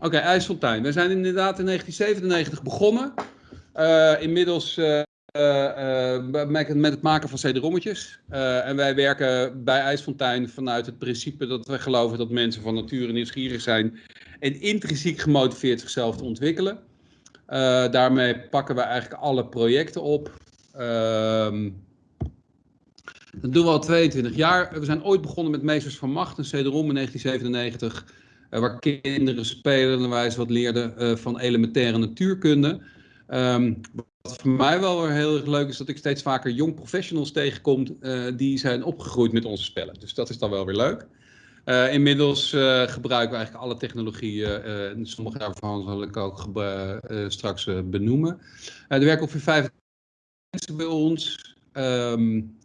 Oké, IJsseltuin. We zijn inderdaad in 1997 begonnen. Uh, inmiddels uh, uh, met, het maken van CD-rommetjes. en wij werken bij IJsfontein vanuit het principe dat we geloven dat mensen van nature nieuwsgierig zijn en intrinsiek gemotiveerd zichzelf te ontwikkelen. daarmee pakken we eigenlijk alle projecten op. Ehm, dat doen we al 22 jaar. We zijn ooit begonnen met Meesters van Macht, een CD-rom in 1997. Uh, waar kinderen spelenderwijs wat leerden uh, van elementaire natuurkunde. Um, wat voor mij wel weer heel erg leuk is, dat ik steeds vaker jong professionals tegenkom uh, die zijn opgegroeid met onze spellen. Dus dat is dan wel weer leuk. inmiddels gebruiken we eigenlijk alle technologieën. sommige daarvan zal ik ook straks benoemen. er werken ongeveer vijf mensen bij ons. Um,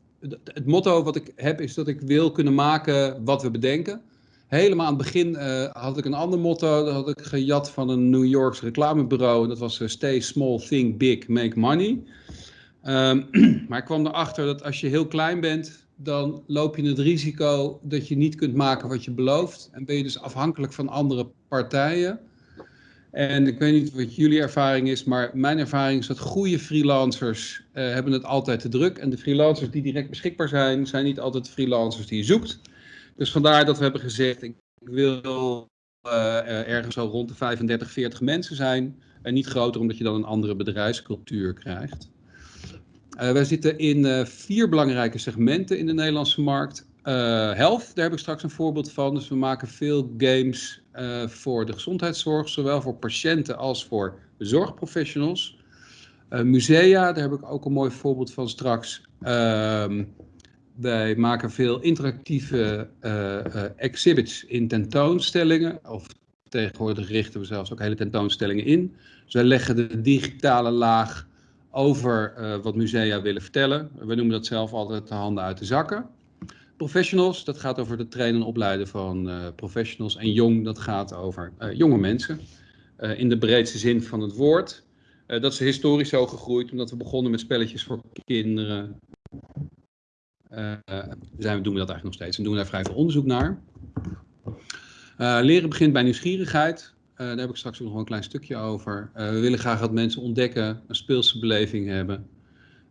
het motto wat ik heb is dat ik wil kunnen maken wat we bedenken. Helemaal aan het begin uh, had ik een ander motto. Dat had ik gejat van een New Yorks reclamebureau. En dat was uh, Stay small, think big, make money. Um, maar ik kwam erachter dat als je heel klein bent, dan loop je het risico dat je niet kunt maken wat je belooft. En ben je dus afhankelijk van andere partijen. En ik weet niet wat jullie ervaring is, maar mijn ervaring is dat goede freelancers uh, hebben het altijd te druk. En de freelancers die direct beschikbaar zijn, zijn niet altijd freelancers die je zoekt. Dus vandaar dat we hebben gezegd, ik wil uh, ergens zo rond de 35, 40 mensen zijn. En niet groter, omdat je dan een andere bedrijfscultuur krijgt. Uh, wij zitten in vier belangrijke segmenten in de Nederlandse markt. health, daar heb ik straks een voorbeeld van. Dus we maken veel games voor de gezondheidszorg, zowel voor patiënten als voor zorgprofessionals. musea, daar heb ik ook een mooi voorbeeld van straks. Wij maken veel interactieve uh, uh, exhibits in tentoonstellingen. Of tegenwoordig richten we zelfs ook hele tentoonstellingen in. Dus wij leggen de digitale laag over uh, wat musea willen vertellen. We noemen dat zelf altijd de handen uit de zakken. Professionals, dat gaat over het trainen en opleiden van professionals. En jong, dat gaat over jonge mensen. in de breedste zin van het woord. dat is historisch zo gegroeid, omdat we begonnen met spelletjes voor kinderen, zijn, doen we dat eigenlijk nog steeds en doen we daar vrij veel onderzoek naar. Uh, leren begint bij nieuwsgierigheid. Uh, daar heb ik straks ook nog een klein stukje over. we willen graag dat mensen ontdekken, een speelse beleving hebben.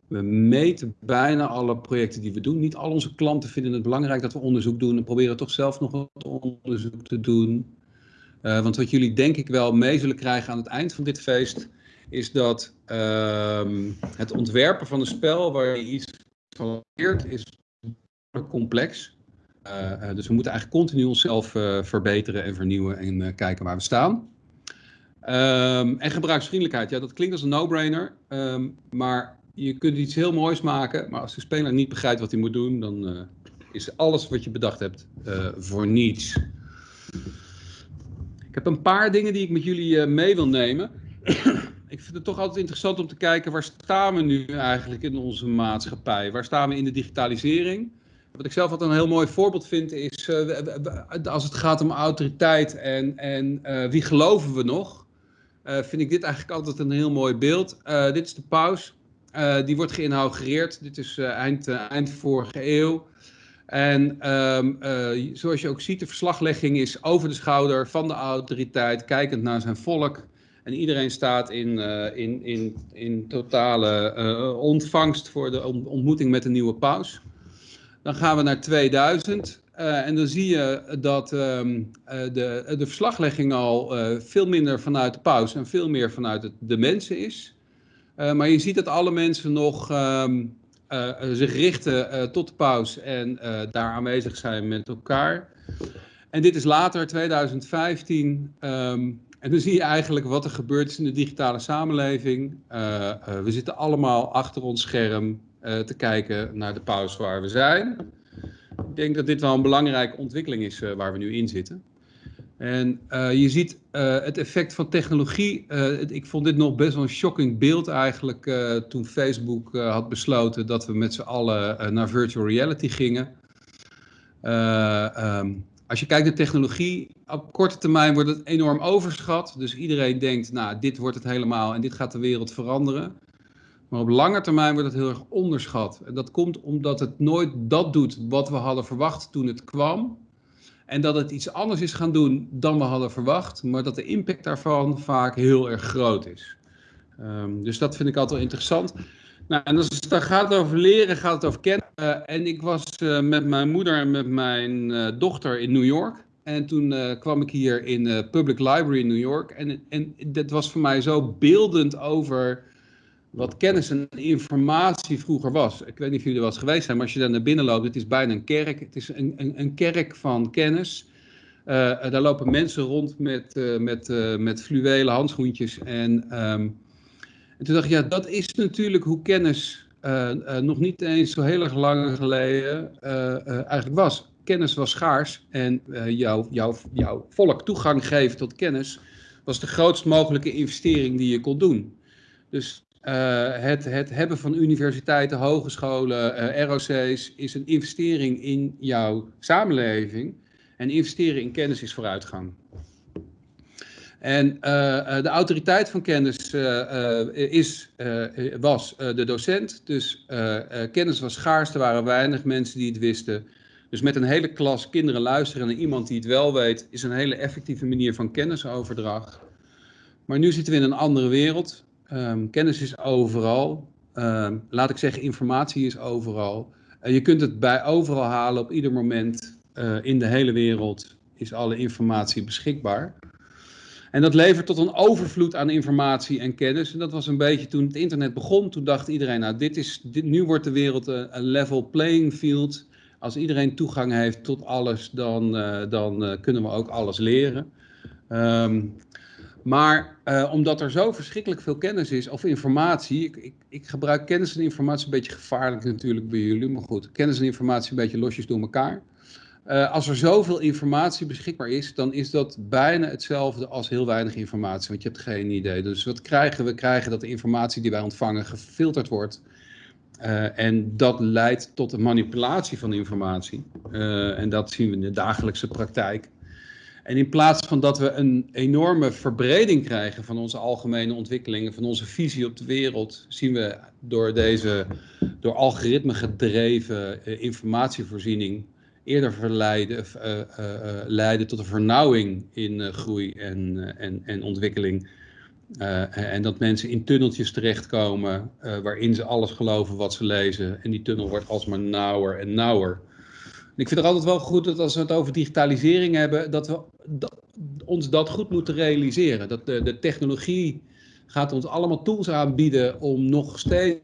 We meten bijna alle projecten die we doen. Niet al onze klanten vinden het belangrijk dat we onderzoek doen en proberen toch zelf nog wat onderzoek te doen. want wat jullie denk ik wel mee zullen krijgen aan het eind van dit feest, is dat ehm, het ontwerpen van een spel waar je iets is complex. Uh, dus we moeten eigenlijk continu onszelf uh, verbeteren en vernieuwen en kijken waar we staan. Um, en gebruiksvriendelijkheid, ja, dat klinkt als een no-brainer, um, maar je kunt iets heel moois maken, maar als de speler niet begrijpt wat hij moet doen, dan is alles wat je bedacht hebt voor niets. Ik heb een paar dingen die ik met jullie mee wil nemen ik vind het toch altijd interessant om te kijken waar staan we nu eigenlijk in onze maatschappij? Waar staan we in de digitalisering? Wat ik zelf altijd een heel mooi voorbeeld vind is uh, als het gaat om autoriteit en, en uh, wie geloven we nog? Uh, vind ik dit eigenlijk altijd een heel mooi beeld. dit is de paus. die wordt geïnaugureerd. Dit is eind, eind vorige eeuw. En um, zoals je ook ziet, de verslaglegging is over de schouder van de autoriteit, kijkend naar zijn volk. En iedereen staat in, uh, in, in, in totale uh, ontvangst voor de ontmoeting met de nieuwe paus. Dan gaan we naar 2000 uh, en dan zie je dat um, de, de verslaglegging al veel minder vanuit de paus en veel meer vanuit de mensen is. maar je ziet dat alle mensen nog um, zich richten tot de paus en daar aanwezig zijn met elkaar. En dit is later, 2015. Um, en dan zie je eigenlijk wat er gebeurt in de digitale samenleving. Uh, uh, we zitten allemaal achter ons scherm uh, te kijken naar de pauze waar we zijn. Ik denk dat dit wel een belangrijke ontwikkeling is waar we nu in zitten. En je ziet het effect van technologie. ik vond dit nog best wel een shocking beeld eigenlijk toen Facebook had besloten dat we met z'n allen naar virtual reality gingen. Um, als je kijkt naar technologie, op korte termijn wordt het enorm overschat. Dus iedereen denkt, nou, dit wordt het helemaal en dit gaat de wereld veranderen. Maar op lange termijn wordt het heel erg onderschat. En dat komt omdat het nooit dat doet wat we hadden verwacht toen het kwam. En dat het iets anders is gaan doen dan we hadden verwacht, maar dat de impact daarvan vaak heel erg groot is. Um, dus dat vind ik altijd wel interessant. Nou, en als het dan gaat over leren, gaat het over kennen. Uh, en ik was uh, met mijn moeder en met mijn uh, dochter in New York. En toen kwam ik hier in de Public Library in New York. En, en dat was voor mij zo beeldend over wat kennis en informatie vroeger was. Ik weet niet of jullie er wel eens geweest zijn, maar als je daar naar binnen loopt, het is bijna een kerk. Het is een, een, een kerk van kennis. Daar lopen mensen rond met, met, met fluwelen handschoentjes. En, um, en, toen dacht ik, ja, dat is natuurlijk hoe kennis nog niet eens zo heel erg lang geleden eigenlijk was. Kennis was schaars en jouw jou, jou volk toegang geven tot kennis was de grootst mogelijke investering die je kon doen. Dus het, het, hebben van universiteiten, hogescholen, ROC's is een investering in jouw samenleving. En investeren in kennis is vooruitgang. En uh, de autoriteit van kennis is, was de docent. Dus kennis was schaars, er waren weinig mensen die het wisten. Dus met een hele klas kinderen luisteren naar iemand die het wel weet, is een hele effectieve manier van kennisoverdracht. Maar nu zitten we in een andere wereld. Um, kennis is overal. Um, laat ik zeggen, informatie is overal. Uh, je kunt het bij overal halen op ieder moment. In de hele wereld is alle informatie beschikbaar. En dat levert tot een overvloed aan informatie en kennis. En dat was een beetje toen het internet begon. Toen dacht iedereen, nou, dit is, dit, nu wordt de wereld een, een, level playing field. Als iedereen toegang heeft tot alles, dan, uh, dan kunnen we ook alles leren. Um, maar omdat er zo verschrikkelijk veel kennis is, of informatie, ik, ik, ik, gebruik kennis en informatie een beetje gevaarlijk natuurlijk bij jullie, maar goed, kennis en informatie een beetje losjes door elkaar. Uh, als er zoveel informatie beschikbaar is, dan is dat bijna hetzelfde als heel weinig informatie, want je hebt geen idee. Dus wat krijgen we? krijgen dat de informatie die wij ontvangen gefilterd wordt. Uh, en dat leidt tot de manipulatie van informatie. en dat zien we in de dagelijkse praktijk. En in plaats van dat we een enorme verbreding krijgen van onze algemene ontwikkelingen, van onze visie op de wereld, zien we door deze door algoritme gedreven informatievoorziening eerder verleiden, uh, uh, leiden tot een vernauwing in groei en, en, en ontwikkeling. en dat mensen in tunneltjes terechtkomen waarin ze alles geloven wat ze lezen. En die tunnel wordt alsmaar nauwer en nauwer ik vind het altijd wel goed dat als we het over digitalisering hebben, dat we ons dat goed moeten realiseren. Dat de technologie gaat ons allemaal tools aanbieden om nog steeds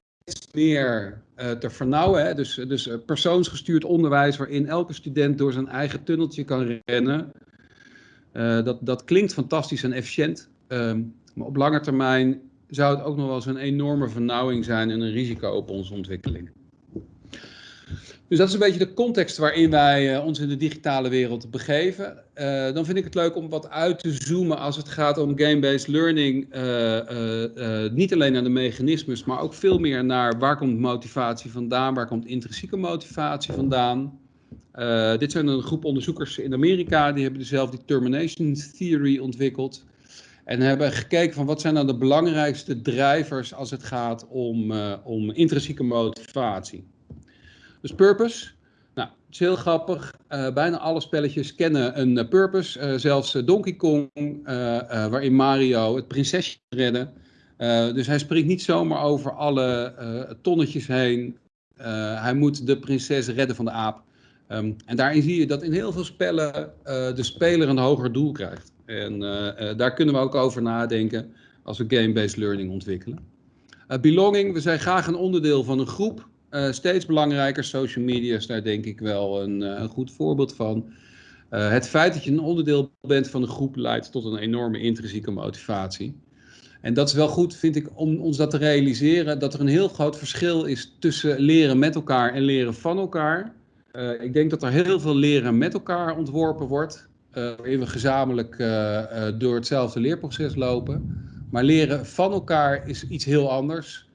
meer uh, te vernauwen. Hè? Dus, dus uh, persoonsgestuurd onderwijs waarin elke student door zijn eigen tunneltje kan rennen. Uh, dat, dat klinkt fantastisch en efficiënt. Ehm, maar op lange termijn zou het ook nog wel eens een enorme vernauwing zijn en een risico op onze ontwikkeling. Dus dat is een beetje de context waarin wij uh, ons in de digitale wereld begeven. Uh, dan vind ik het leuk om wat uit te zoomen als het gaat om game-based learning. Uh, niet alleen naar de mechanismes, maar ook veel meer naar waar komt motivatie vandaan, waar komt intrinsieke motivatie vandaan. dit zijn een groep onderzoekers in Amerika, die hebben dezelfde determination theory ontwikkeld. En hebben gekeken van wat zijn nou de belangrijkste drijvers als het gaat om, om intrinsieke motivatie. Dus purpose. Nou, het is heel grappig. Uh, bijna alle spelletjes kennen een uh, purpose. Uh, zelfs Donkey Kong, waarin Mario het prinsesje redden. dus hij springt niet zomaar over alle tonnetjes heen. hij moet de prinses redden van de aap. Um, en daarin zie je dat in heel veel spellen de speler een hoger doel krijgt. En daar kunnen we ook over nadenken als we game-based learning ontwikkelen. belonging, we zijn graag een onderdeel van een groep. Uh, steeds belangrijker, social media is daar denk ik wel een, uh, een goed voorbeeld van. Uh, het feit dat je een onderdeel bent van een groep leidt tot een enorme intrinsieke motivatie. En dat is wel goed, vind ik, om ons dat te realiseren, dat er een heel groot verschil is tussen leren met elkaar en leren van elkaar. ik denk dat er heel veel leren met elkaar ontworpen wordt, waarin we gezamenlijk door hetzelfde leerproces lopen. Maar leren van elkaar is iets heel anders.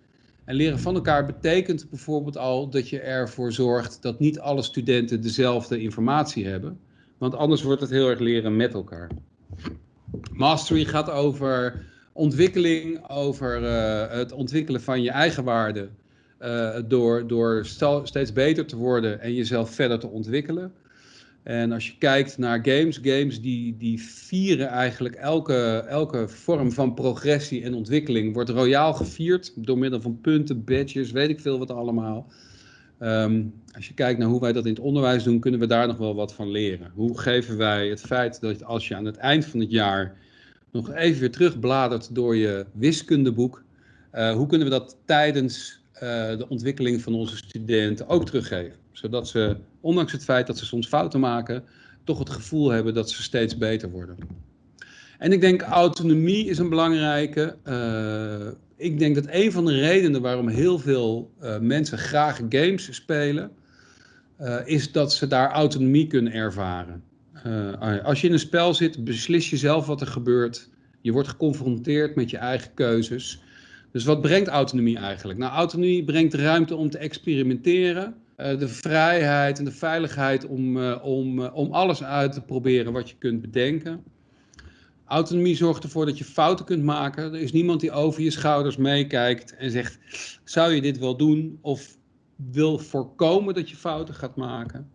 En leren van elkaar betekent bijvoorbeeld al dat je ervoor zorgt dat niet alle studenten dezelfde informatie hebben. Want anders wordt het heel erg leren met elkaar. Mastery gaat over ontwikkeling, over uh, het ontwikkelen van je eigen waarde. Uh, door, door steeds beter te worden en jezelf verder te ontwikkelen. En als je kijkt naar games, games die, die vieren eigenlijk elke, elke vorm van progressie en ontwikkeling. Wordt royaal gevierd door middel van punten, badges, weet ik veel wat allemaal. Ehm, als je kijkt naar hoe wij dat in het onderwijs doen, kunnen we daar nog wel wat van leren. Hoe geven wij het feit dat als je aan het eind van het jaar nog even weer terugbladert door je wiskundeboek, uh, hoe kunnen we dat tijdens uh, de ontwikkeling van onze studenten ook teruggeven? Zodat ze, ondanks het feit dat ze soms fouten maken, toch het gevoel hebben dat ze steeds beter worden. En ik denk autonomie is een belangrijke. Uh, ik denk dat een van de redenen waarom heel veel uh, mensen graag games spelen, uh, is dat ze daar autonomie kunnen ervaren. Als je in een spel zit, beslis je zelf wat er gebeurt. Je wordt geconfronteerd met je eigen keuzes. Dus wat brengt autonomie eigenlijk? Nou, autonomie brengt ruimte om te experimenteren. De vrijheid en de veiligheid om, om, om alles uit te proberen wat je kunt bedenken. Autonomie zorgt ervoor dat je fouten kunt maken. Er is niemand die over je schouders meekijkt en zegt: zou je dit wel doen? Of wil voorkomen dat je fouten gaat maken.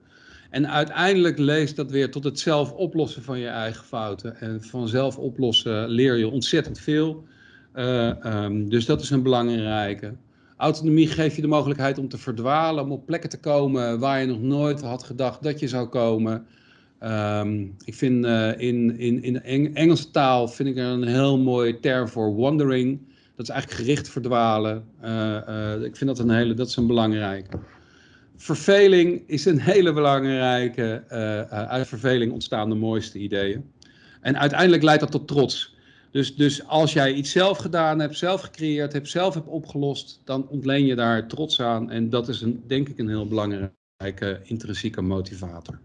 En uiteindelijk leest dat weer tot het zelf oplossen van je eigen fouten. En van zelf oplossen leer je ontzettend veel. Um, dus dat is een belangrijke. Autonomie geeft je de mogelijkheid om te verdwalen, om op plekken te komen waar je nog nooit had gedacht dat je zou komen. Um, ik vind uh, in, in, in Engelse taal vind ik er een heel mooi term voor wandering. Dat is eigenlijk gericht verdwalen. Uh, uh, ik vind dat een hele, dat is een belangrijke. Verveling is een hele belangrijke. uit verveling ontstaan de mooiste ideeën. En uiteindelijk leidt dat tot trots. Dus, dus als jij iets zelf gedaan hebt, zelf gecreëerd hebt, zelf hebt opgelost, dan ontleen je daar trots aan. En dat is een, denk ik een heel belangrijke intrinsieke motivator.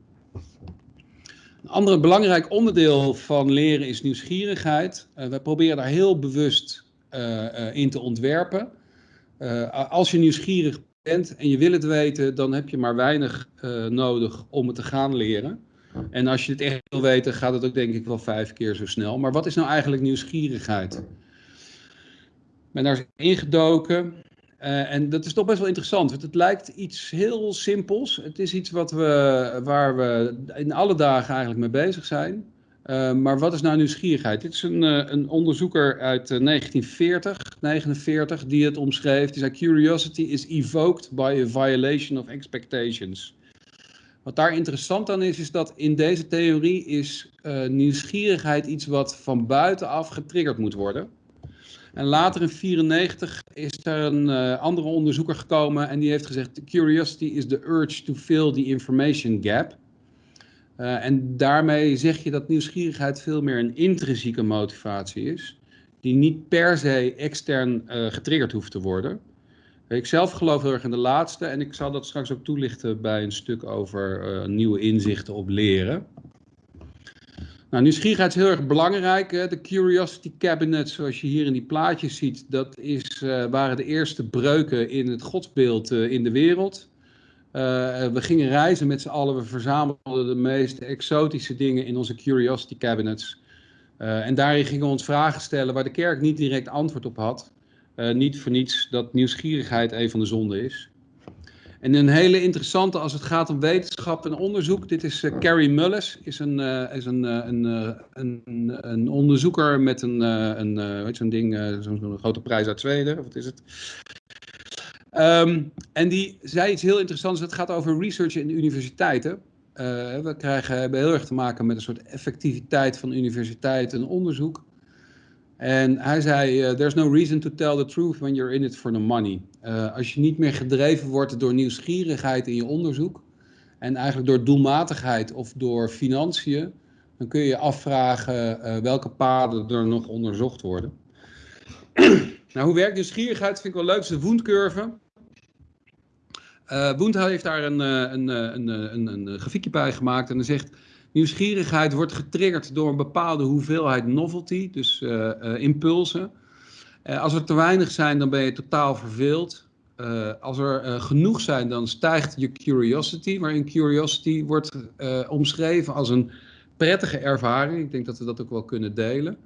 Een ander belangrijk onderdeel van leren is nieuwsgierigheid. Uh, we proberen daar heel bewust uh, uh, in te ontwerpen. als je nieuwsgierig bent en je wil het weten, dan heb je maar weinig nodig om het te gaan leren. En als je het echt wil weten, gaat het ook denk ik wel vijf keer zo snel. Maar wat is nou eigenlijk nieuwsgierigheid? Ik ben daar ingedoken. Uh, en dat is toch best wel interessant, want het lijkt iets heel simpels. Het is iets wat we, waar we in alle dagen eigenlijk mee bezig zijn. Uh, maar wat is nou nieuwsgierigheid? Dit is een, uh, een onderzoeker uit 1940, 49, die het omschreef. Die zei: Curiosity is evoked by a violation of expectations. Wat daar interessant aan is, is dat in deze theorie is nieuwsgierigheid iets wat van buitenaf getriggerd moet worden. En later in 1994 is er een uh, andere onderzoeker gekomen en die heeft gezegd: Curiosity is the urge to fill the information gap. Uh, en daarmee zeg je dat nieuwsgierigheid veel meer een intrinsieke motivatie is, die niet per se extern getriggerd hoeft te worden. Ik zelf geloof heel erg in de laatste en ik zal dat straks ook toelichten bij een stuk over nieuwe inzichten op leren. Nou, nieuwsgierigheid is heel erg belangrijk. De Curiosity Cabinet, zoals je hier in die plaatjes ziet, dat is, uh, waren de eerste breuken in het godsbeeld uh, in de wereld. We gingen reizen met z'n allen, we verzamelden de meest exotische dingen in onze Curiosity Cabinets. en daarin gingen we ons vragen stellen waar de kerk niet direct antwoord op had. Niet voor niets dat nieuwsgierigheid een van de zonden is. En een hele interessante als het gaat om wetenschap en onderzoek. Dit is uh, Carrie Mullis, is een, uh, is een, een, een, een, onderzoeker met een, een weet zo'n ding, zo'n grote prijs uit Zweden. Wat is het? Um, en die zei iets heel interessants. Het gaat over research in universiteiten. we krijgen, hebben heel erg te maken met een soort effectiviteit van universiteiten en onderzoek. En hij zei, uh, there's no reason to tell the truth when you're in it for the money. Uh, als je niet meer gedreven wordt door nieuwsgierigheid in je onderzoek en eigenlijk door doelmatigheid of door financiën, dan kun je je afvragen uh, welke paden er nog onderzocht worden. nou, hoe werkt nieuwsgierigheid? Vind ik wel leuk. De Wundcurve. Uh, Wund heeft daar een, een, een, een, een grafiekje bij gemaakt en dan zegt Nieuwsgierigheid wordt getriggerd door een bepaalde hoeveelheid novelty, dus uh, uh, impulsen. Uh, als er te weinig zijn, dan ben je totaal verveeld. als er genoeg zijn, dan stijgt je curiosity, waarin curiosity wordt omschreven als een prettige ervaring. Ik denk dat we dat ook wel kunnen delen.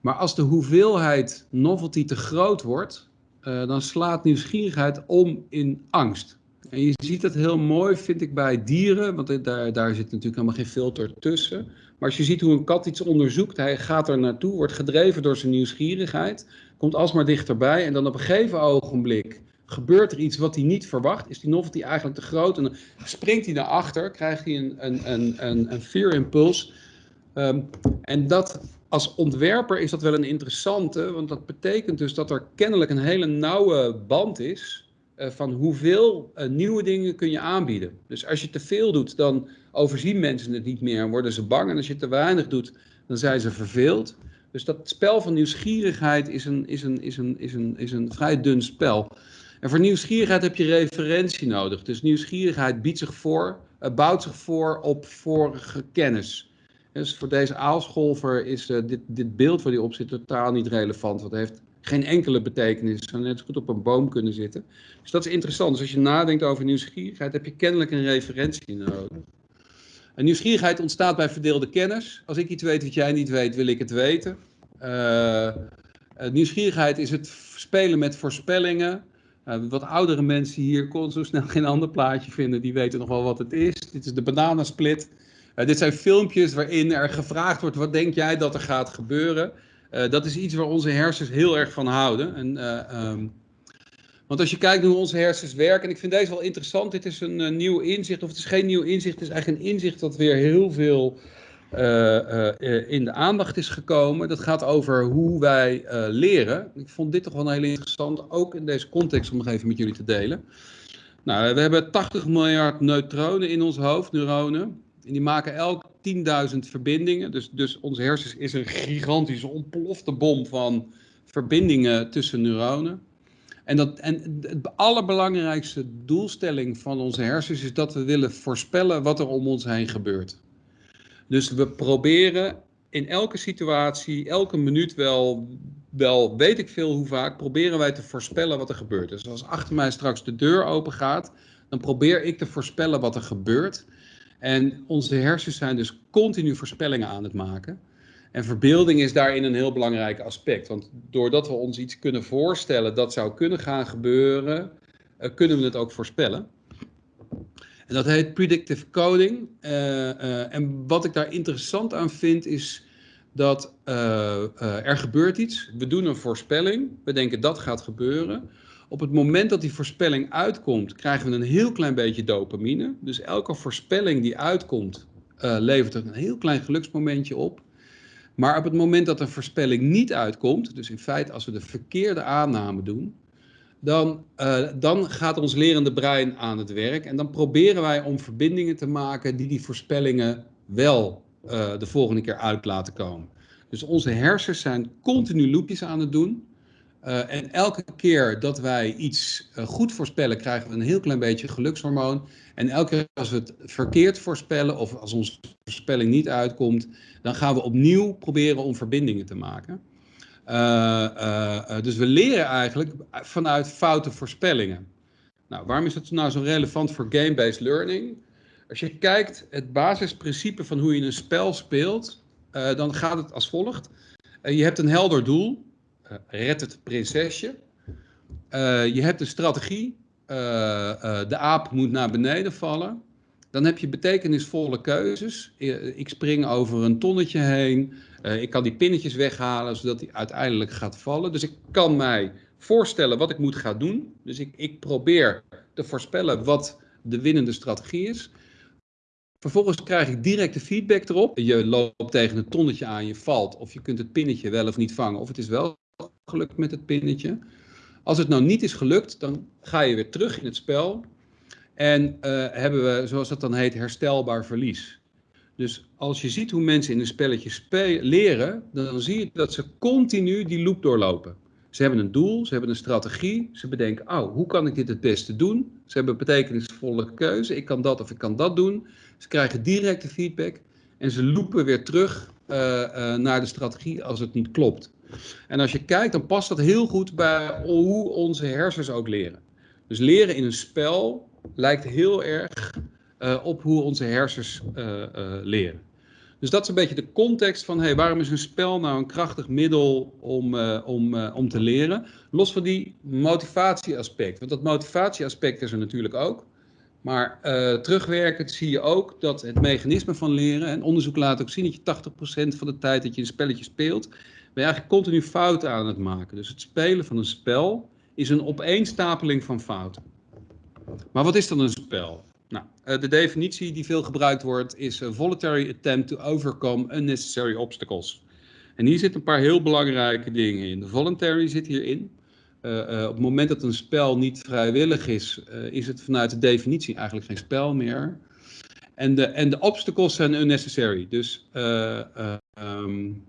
Maar als de hoeveelheid novelty te groot wordt, dan slaat nieuwsgierigheid om in angst. En je ziet dat heel mooi, vind ik, bij dieren, want daar, daar zit natuurlijk helemaal geen filter tussen. Maar als je ziet hoe een kat iets onderzoekt, hij gaat er naartoe, wordt gedreven door zijn nieuwsgierigheid, komt alsmaar dichterbij en dan op een gegeven ogenblik gebeurt er iets wat hij niet verwacht. Is die novelty eigenlijk te groot en dan springt hij naar achter, krijgt hij een, een, een, een, een fear impulse. Ehm, en dat als ontwerper is dat wel een interessante, want dat betekent dus dat er kennelijk een hele nauwe band is uh, van hoeveel uh, nieuwe dingen kun je aanbieden. Dus als je te veel doet, dan overzien mensen het niet meer en worden ze bang. En als je te weinig doet, dan zijn ze verveeld. Dus dat spel van nieuwsgierigheid is een, is een, is een, is een, is een vrij dun spel. En voor nieuwsgierigheid heb je referentie nodig. Dus nieuwsgierigheid biedt zich voor, uh, bouwt zich voor op vorige kennis. Dus voor deze aalscholver is dit, dit beeld waar die op zit totaal niet relevant. Want heeft geen enkele betekenis. Het zou net goed op een boom kunnen zitten. Dus dat is interessant. Dus als je nadenkt over nieuwsgierigheid, heb je kennelijk een referentie nodig. En nieuwsgierigheid ontstaat bij verdeelde kennis. Als ik iets weet wat jij niet weet, wil ik het weten. Uh, nieuwsgierigheid is het spelen met voorspellingen. Uh, wat oudere mensen hier kon zo snel geen ander plaatje vinden. Die weten nog wel wat het is. Dit is de bananensplit. Uh, dit zijn filmpjes waarin er gevraagd wordt: wat denk jij dat er gaat gebeuren? Uh, dat is iets waar onze hersens heel erg van houden. En, um, want als je kijkt hoe onze hersens werken, en ik vind deze wel interessant, dit is een uh, nieuw inzicht, of het is geen nieuw inzicht, het is eigenlijk een inzicht dat weer heel veel in de aandacht is gekomen. Dat gaat over hoe wij leren. Ik vond dit toch wel heel interessant, ook in deze context, om nog even met jullie te delen. Nou, we hebben 80 miljard neutronen in ons hoofd, neuronen. En die maken elk 10.000 verbindingen. Dus, dus onze hersens is een gigantische ontplofte bom van verbindingen tussen neuronen. En, dat, en de allerbelangrijkste doelstelling van onze hersens is dat we willen voorspellen wat er om ons heen gebeurt. Dus we proberen in elke situatie, elke minuut wel, wel weet ik veel hoe vaak, proberen wij te voorspellen wat er gebeurt. Dus als achter mij straks de deur open gaat, dan probeer ik te voorspellen wat er gebeurt. En onze hersens zijn dus continu voorspellingen aan het maken. En verbeelding is daarin een heel belangrijk aspect. Want doordat we ons iets kunnen voorstellen dat zou kunnen gaan gebeuren, uh, kunnen we het ook voorspellen. En dat heet predictive coding. Uh, uh, en wat ik daar interessant aan vind is dat er gebeurt iets. We doen een voorspelling. We denken dat gaat gebeuren. Op het moment dat die voorspelling uitkomt, krijgen we een heel klein beetje dopamine. Dus elke voorspelling die uitkomt, uh, levert er een heel klein geluksmomentje op. Maar op het moment dat een voorspelling niet uitkomt, dus in feite als we de verkeerde aanname doen, dan, uh, dan gaat ons lerende brein aan het werk. En dan proberen wij om verbindingen te maken die die voorspellingen wel uh, de volgende keer uit laten komen. Dus onze hersens zijn continu loopjes aan het doen. Uh, en elke keer dat wij iets uh, goed voorspellen, krijgen we een heel klein beetje gelukshormoon. En elke keer als we het verkeerd voorspellen of als onze voorspelling niet uitkomt, dan gaan we opnieuw proberen om verbindingen te maken. Uh, dus we leren eigenlijk vanuit foute voorspellingen. Nou, waarom is dat nou zo relevant voor game-based learning? Als je kijkt, het basisprincipe van hoe je een spel speelt, dan gaat het als volgt. je hebt een helder doel, red het prinsesje. Uh, je hebt een strategie. Uh, de aap moet naar beneden vallen. Dan heb je betekenisvolle keuzes. Ik spring over een tonnetje heen. ik kan die pinnetjes weghalen zodat hij uiteindelijk gaat vallen. Dus ik kan mij voorstellen wat ik moet gaan doen. Dus ik, ik probeer te voorspellen wat de winnende strategie is. Vervolgens krijg ik directe feedback erop. Je loopt tegen een tonnetje aan, je valt. Of je kunt het pinnetje wel of niet vangen. Of het is wel gelukt met het pinnetje. Als het nou niet is gelukt, dan ga je weer terug in het spel. En uh, hebben we, zoals dat dan heet, herstelbaar verlies. Dus als je ziet hoe mensen in een spelletje leren, dan zie je dat ze continu die loop doorlopen. Ze hebben een doel, ze hebben een strategie, ze bedenken, oh, hoe kan ik dit het beste doen? Ze hebben betekenisvolle keuze, ik kan dat of ik kan dat doen. Ze krijgen directe feedback en ze lopen weer terug uh, uh, naar de strategie als het niet klopt. En als je kijkt, dan past dat heel goed bij hoe onze hersens ook leren. Dus leren in een spel lijkt heel erg uh, op hoe onze hersens uh, uh, leren. Dus dat is een beetje de context van waarom is een spel nou een krachtig middel om, om, om te leren. Los van die motivatieaspect. Want dat motivatieaspect is er natuurlijk ook. Maar terugwerkend zie je ook dat het mechanisme van leren, en onderzoek laat ook zien dat je 80% van de tijd dat je een spelletje speelt, je eigenlijk continu fouten aan het maken. Dus het spelen van een spel is een opeenstapeling van fouten. Maar wat is dan een spel? Nou, uh, de definitie die veel gebruikt wordt is voluntary attempt to overcome unnecessary obstacles. En hier zitten een paar heel belangrijke dingen in. De voluntary zit hierin. Uh, uh, op het moment dat een spel niet vrijwillig is, is het vanuit de definitie eigenlijk geen spel meer. En de, en de obstacles zijn unnecessary. Dus um,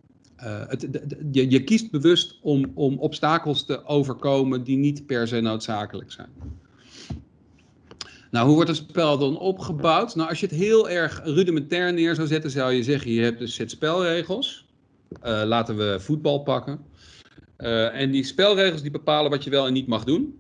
de, je, je, kiest bewust om, om obstakels te overkomen die niet per se noodzakelijk zijn. Nou, hoe wordt een spel dan opgebouwd? Nou, als je het heel erg rudimentair neer zou zetten, zou je zeggen, je hebt een set spelregels. laten we voetbal pakken. Uh, en die spelregels die bepalen wat je wel en niet mag doen.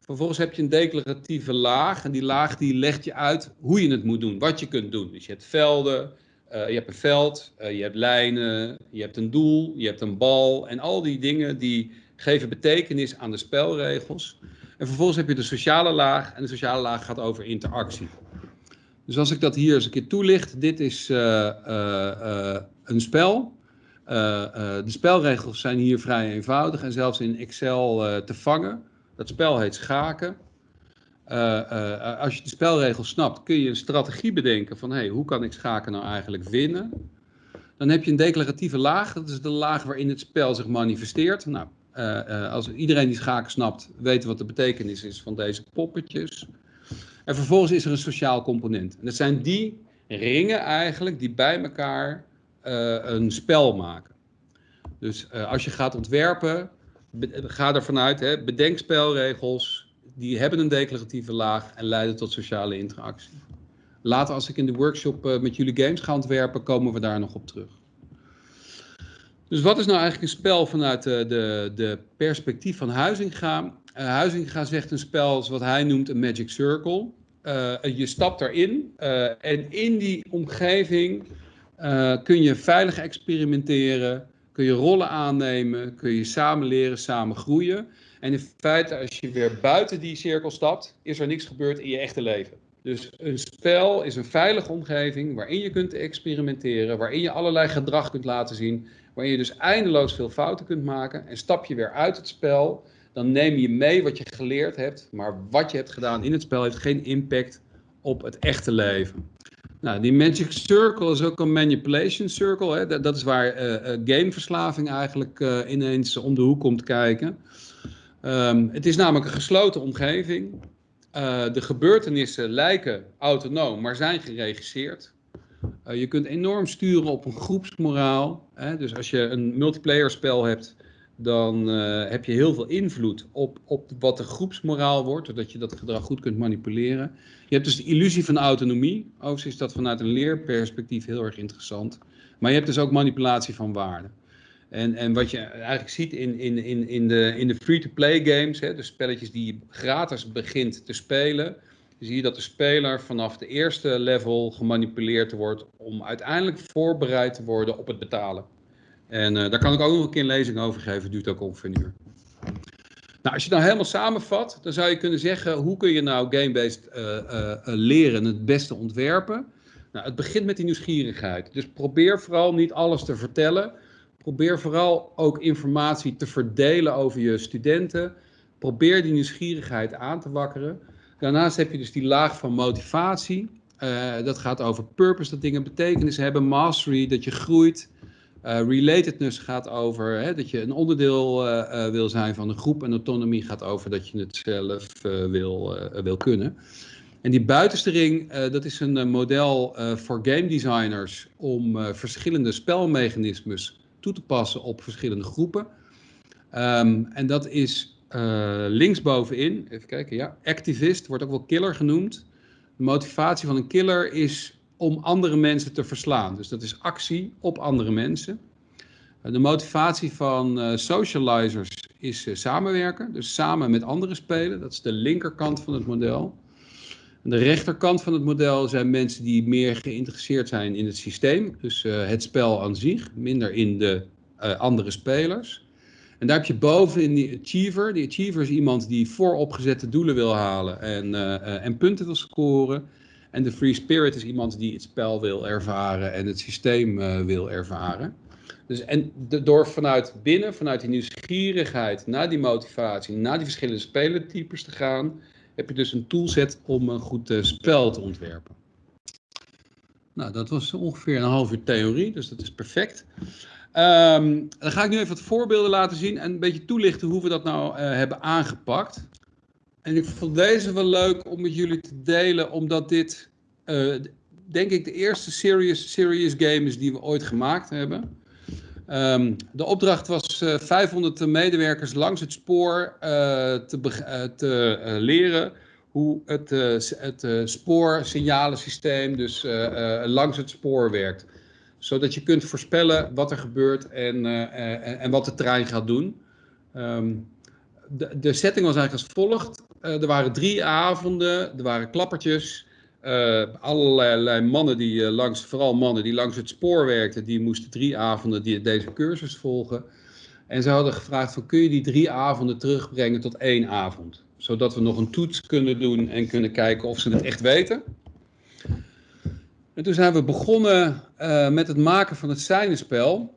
Vervolgens heb je een declaratieve laag. En die laag die legt je uit hoe je het moet doen, wat je kunt doen. Dus je hebt velden, uh, je hebt een veld, uh, je hebt lijnen, je hebt een doel, je hebt een bal. En al die dingen die geven betekenis aan de spelregels. En vervolgens heb je de sociale laag. En de sociale laag gaat over interactie. Dus als ik dat hier eens een keer toelicht. Dit is een spel. De spelregels zijn hier vrij eenvoudig en zelfs in Excel te vangen. Dat spel heet schaken. Als je de spelregels snapt, kun je een strategie bedenken van hey, hoe kan ik schaken nou eigenlijk winnen? Dan heb je een declaratieve laag, dat is de laag waarin het spel zich manifesteert. Nou, als iedereen die schaken snapt, weet wat de betekenis is van deze poppetjes. En vervolgens is er een sociaal component. En dat zijn die ringen eigenlijk die bij elkaar een spel maken. Dus als je gaat ontwerpen, ga ervan uit, hè, bedenk spelregels, die hebben een declaratieve laag en leiden tot sociale interactie. Later als ik in de workshop uh, met jullie games ga ontwerpen, komen we daar nog op terug. Dus wat is nou eigenlijk een spel vanuit de, de, de perspectief van Huizinga? Uh, Huizinga zegt een spel is wat hij noemt een magic circle. Je stapt uh, en in die omgeving kun je veilig experimenteren, kun je rollen aannemen, kun je samen leren, samen groeien. En in feite, als je weer buiten die cirkel stapt, is er niks gebeurd in je echte leven. Dus een spel is een veilige omgeving waarin je kunt experimenteren, waarin je allerlei gedrag kunt laten zien, waarin je dus eindeloos veel fouten kunt maken. En stap je weer uit het spel, dan neem je mee wat je geleerd hebt, maar wat je hebt gedaan in het spel heeft geen impact op het echte leven. Nou, die Magic Circle is ook een manipulation circle. Hè? Dat, is waar uh, gameverslaving eigenlijk uh, ineens om de hoek komt kijken. Um, het is namelijk een gesloten omgeving. De gebeurtenissen lijken autonoom, maar zijn geregisseerd. je kunt enorm sturen op een groepsmoraal. Hè? Dus als je een multiplayer spel hebt, dan uh, heb je heel veel invloed op, op wat de groepsmoraal wordt, zodat je dat gedrag goed kunt manipuleren. Je hebt dus de illusie van autonomie. Overigens is dat vanuit een leerperspectief heel erg interessant. Maar je hebt dus ook manipulatie van waarden. En, en wat je eigenlijk ziet in, in, in, in de, in de free-to-play games, hè, de spelletjes die je gratis begint te spelen, zie je dat de speler vanaf de eerste level gemanipuleerd wordt om uiteindelijk voorbereid te worden op het betalen. En uh, daar kan ik ook nog een keer een lezing over geven, duurt ook ongeveer een uur. Nou, als je het nou helemaal samenvat, dan zou je kunnen zeggen, hoe kun je nou game-based uh, uh, leren het beste ontwerpen? Nou, het begint met die nieuwsgierigheid. Dus probeer vooral niet alles te vertellen. Probeer vooral ook informatie te verdelen over je studenten. Probeer die nieuwsgierigheid aan te wakkeren. Daarnaast heb je dus die laag van motivatie. dat gaat over purpose, dat dingen betekenis hebben. Mastery, dat je groeit. Uh, relatedness gaat over hè, dat je een onderdeel uh, uh, wil zijn van een groep. En autonomie gaat over dat je het zelf wil, wil kunnen. En die buitenste ring, dat is een model voor game designers om verschillende spelmechanismes toe te passen op verschillende groepen. Um, en dat is linksbovenin, even kijken, ja, activist, wordt ook wel killer genoemd. De motivatie van een killer is om andere mensen te verslaan. Dus dat is actie op andere mensen. Eh, de motivatie van uh, socializers is uh, samenwerken, dus samen met anderen spelen. Dat is de linkerkant van het model. En de rechterkant van het model zijn mensen die meer geïnteresseerd zijn in het systeem, dus het spel aan zich, minder in de andere spelers. En daar heb je bovenin die achiever. Die achiever is iemand die vooropgezette doelen wil halen en, en punten wil scoren. En de free spirit is iemand die het spel wil ervaren en het systeem wil ervaren. Dus en door vanuit binnen, vanuit die nieuwsgierigheid naar die motivatie, naar die verschillende spelertypes te gaan, heb je dus een toolset om een goed uh, spel te ontwerpen. Nou, dat was ongeveer een half uur theorie, dus dat is perfect. Um, dan ga ik nu even wat voorbeelden laten zien en een beetje toelichten hoe we dat nou uh, hebben aangepakt. En ik vond deze wel leuk om met jullie te delen, omdat dit, uh, denk ik, de eerste serious, serious game is die we ooit gemaakt hebben. Um, de opdracht was uh, 500 medewerkers langs het spoor uh, te, te leren hoe het, het spoorsignalensysteem dus langs het spoor werkt. Zodat je kunt voorspellen wat er gebeurt en, en, en wat de trein gaat doen. Um, de, de, setting was eigenlijk als volgt. Er waren drie avonden, er waren klappertjes. Uh, allerlei mannen die uh, langs, vooral mannen die langs het spoor werkten, die moesten drie avonden die, deze cursus volgen. En ze hadden gevraagd van kun je die drie avonden terugbrengen tot één avond? Zodat we nog een toets kunnen doen en kunnen kijken of ze het echt weten. En toen zijn we begonnen met het maken van het seinenspel.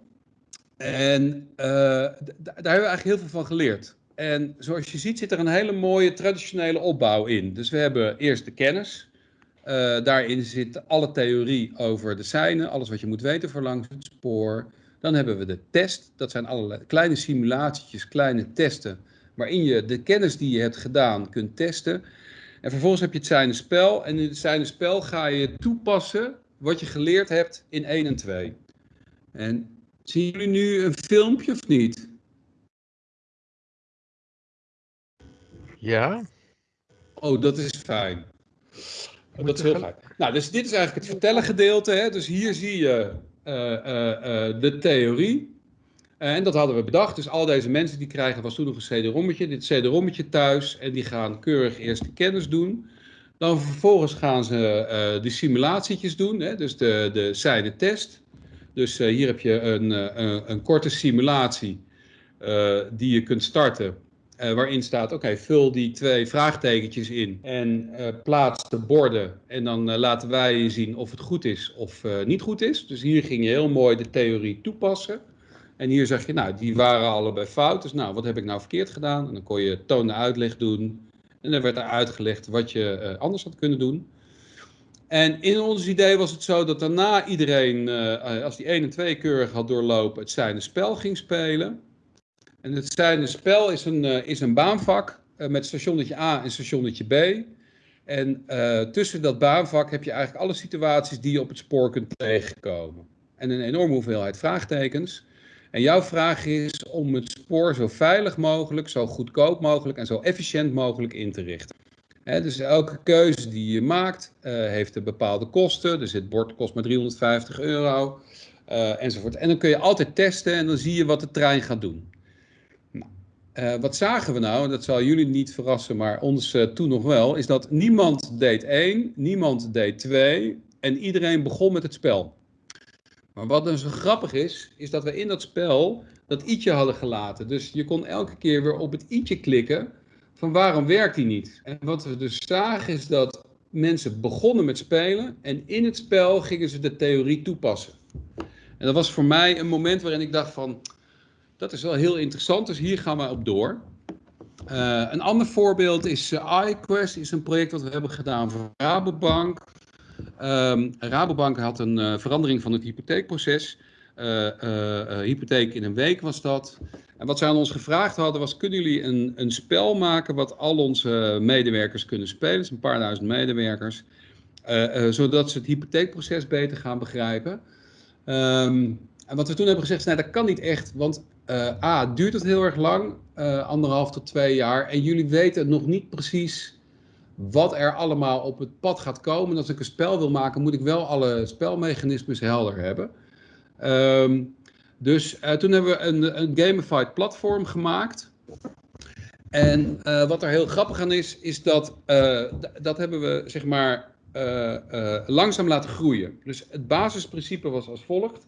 En daar hebben we eigenlijk heel veel van geleerd. En zoals je ziet zit er een hele mooie traditionele opbouw in. Dus we hebben eerst de kennis. Uh, daarin zit alle theorie over de seinen, alles wat je moet weten voor langs het spoor. Dan hebben we de test, dat zijn allerlei kleine simulatietjes, kleine testen, waarin je de kennis die je hebt gedaan kunt testen. En vervolgens heb je het zijne spel en in het zijne spel ga je toepassen wat je geleerd hebt in 1 en 2. En zien jullie nu een filmpje of niet? Ja. Oh, dat is fijn. Dat is heel fijn. Nou, dus dit is eigenlijk het vertellen gedeelte. Hè? Dus hier zie je uh, uh, uh, de theorie. En dat hadden we bedacht. Dus al deze mensen die krijgen, was toen nog een CD-rommetje, dit CD-rommetje thuis. En die gaan keurig eerst de kennis doen. Dan vervolgens gaan ze de simulatietjes doen. Hè? Dus de, de zijde test. Dus hier heb je een, een, een korte simulatie die je kunt starten. Uh, waarin staat, oké, vul die twee vraagtekentjes in en uh, plaats de borden. En dan uh, laten wij zien of het goed is of niet goed is. Dus hier ging je heel mooi de theorie toepassen. En hier zeg je, nou, die waren allebei fout. Dus nou, wat heb ik nou verkeerd gedaan? En dan kon je toon de uitleg doen. En dan werd er uitgelegd wat je anders had kunnen doen. En in ons idee was het zo dat daarna iedereen, als die 1 en 2 keurig had doorlopen, het zijne spel ging spelen. En het zijnde spel is een, uh, is een baanvak uh, met stationnetje A en stationnetje B. En uh, tussen dat baanvak heb je eigenlijk alle situaties die je op het spoor kunt tegenkomen. En een enorme hoeveelheid vraagtekens. En jouw vraag is om het spoor zo veilig mogelijk, zo goedkoop mogelijk en zo efficiënt mogelijk in te richten. Dus elke keuze die je maakt heeft een bepaalde kosten. Dus het bord kost maar 350 euro enzovoort. En dan kun je altijd testen en dan zie je wat de trein gaat doen. Uh, wat zagen we nou, en dat zal jullie niet verrassen, maar ons uh, toen nog wel, is dat niemand deed één, niemand deed twee en iedereen begon met het spel. Maar wat dan zo grappig is, is dat we in dat spel dat i'tje hadden gelaten. Dus je kon elke keer weer op het i'tje klikken van waarom werkt die niet. En wat we dus zagen is dat mensen begonnen met spelen en in het spel gingen ze de theorie toepassen. En dat was voor mij een moment waarin ik dacht van, dat is wel heel interessant, dus hier gaan we op door. Uh, een ander voorbeeld is uh, iQuest, is een project dat we hebben gedaan voor Rabobank. Um, Rabobank had een uh, verandering van het hypotheekproces. hypotheek in een week was dat. En wat zij aan ons gevraagd hadden was, kunnen jullie een, een spel maken wat al onze medewerkers kunnen spelen? is een paar duizend medewerkers. zodat ze het hypotheekproces beter gaan begrijpen. Um, en wat we toen hebben gezegd is, nou, dat kan niet echt, want uh, A, duurt het heel erg lang, uh, anderhalf tot twee jaar. En jullie weten nog niet precies wat er allemaal op het pad gaat komen. En als ik een spel wil maken, moet ik wel alle spelmechanismes helder hebben. Um, dus uh, toen hebben we een, een gamified platform gemaakt. En wat er heel grappig aan is, is dat dat hebben we zeg maar langzaam laten groeien. Dus het basisprincipe was als volgt.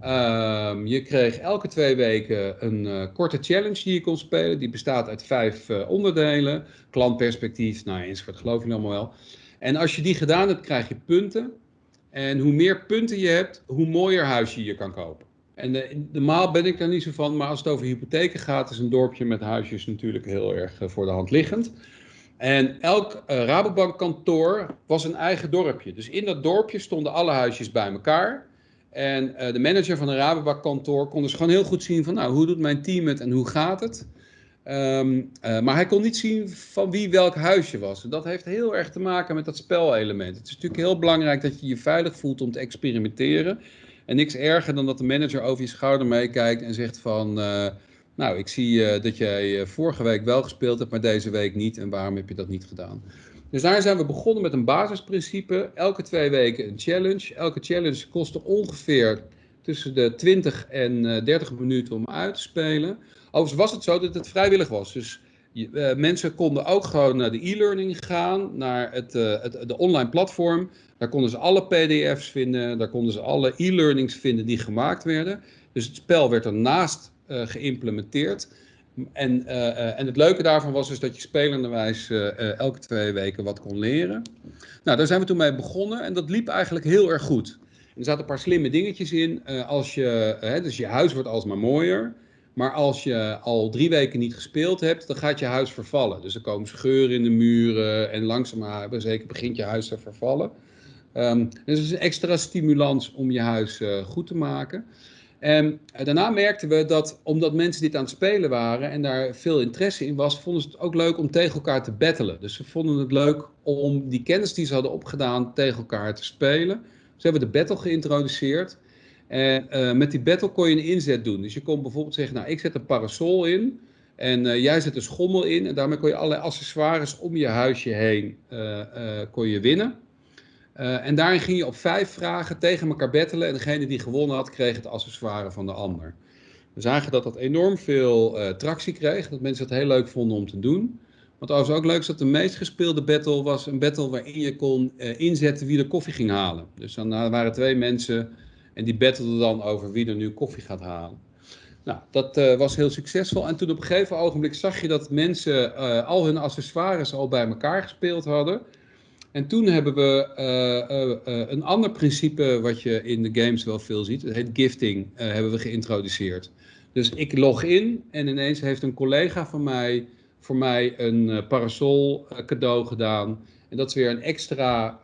Ehm, je kreeg elke twee weken een korte challenge die je kon spelen. Die bestaat uit vijf onderdelen. Klantperspectief, nou enzovoort, geloof je allemaal wel. En als je die gedaan hebt, krijg je punten. En hoe meer punten je hebt, hoe mooier huis je hier kan kopen. En de, normaal ben ik daar niet zo van, maar als het over hypotheken gaat, is een dorpje met huisjes natuurlijk heel erg voor de hand liggend. En elk uh, Rabobank kantoor was een eigen dorpje. Dus in dat dorpje stonden alle huisjes bij elkaar. En uh, de manager van een Rabobank kantoor kon dus gewoon heel goed zien van, nou, hoe doet mijn team het en hoe gaat het? Um, uh, maar hij kon niet zien van wie welk huisje was. En dat heeft heel erg te maken met dat spelelement. Het is natuurlijk heel belangrijk dat je je veilig voelt om te experimenteren. En niks erger dan dat de manager over je schouder meekijkt en zegt van... Uh, nou, ik zie dat jij vorige week wel gespeeld hebt, maar deze week niet. En waarom heb je dat niet gedaan? Dus daar zijn we begonnen met een basisprincipe. Elke twee weken een challenge. Elke challenge kostte ongeveer tussen de 20 en 30 minuten om uit te spelen. Overigens was het zo dat het vrijwillig was. Dus uh, mensen konden ook gewoon naar de e-learning gaan, naar het, uh, het, de online platform. Daar konden ze alle pdf's vinden, daar konden ze alle e-learnings vinden die gemaakt werden. Dus het spel werd ernaast uh, geïmplementeerd. En, en het leuke daarvan was dus dat je spelenderwijs elke twee weken wat kon leren. Nou, daar zijn we toen mee begonnen en dat liep eigenlijk heel erg goed. er zaten een paar slimme dingetjes in. als je, dus je huis wordt alsmaar mooier. Maar als je al drie weken niet gespeeld hebt, dan gaat je huis vervallen. Dus er komen scheuren in de muren en langzaamaan zeker begint je huis te vervallen. Um, dus het is een extra stimulans om je huis goed te maken. En uh, daarna merkten we dat, omdat mensen dit aan het spelen waren en daar veel interesse in was, vonden ze het ook leuk om tegen elkaar te battelen. Dus ze vonden het leuk om die kennis die ze hadden opgedaan tegen elkaar te spelen. Ze hebben de battle geïntroduceerd. En uh, met die battle kon je een inzet doen. Dus je kon bijvoorbeeld zeggen, nou ik zet een parasol in en uh, jij zet een schommel in. En daarmee kon je allerlei accessoires om je huisje heen uh, kon je winnen. En daarin ging je op vijf vragen tegen elkaar battelen. En degene die gewonnen had, kreeg het accessoire van de ander. We zagen dat dat enorm veel tractie kreeg. Dat mensen het heel leuk vonden om te doen. Wat overigens ook leuk is dat de meest gespeelde battle was een battle waarin je kon inzetten wie de koffie ging halen. Dus dan waren twee mensen en die battleden dan over wie er nu koffie gaat halen. Nou, dat uh, was heel succesvol. En toen op een gegeven ogenblik zag je dat mensen uh, al hun accessoires al bij elkaar gespeeld hadden. En toen hebben we uh, een ander principe wat je in de games wel veel ziet. Het heet gifting, hebben we geïntroduceerd. Dus ik log in en ineens heeft een collega van mij voor mij een parasol cadeau gedaan. En dat is weer een extra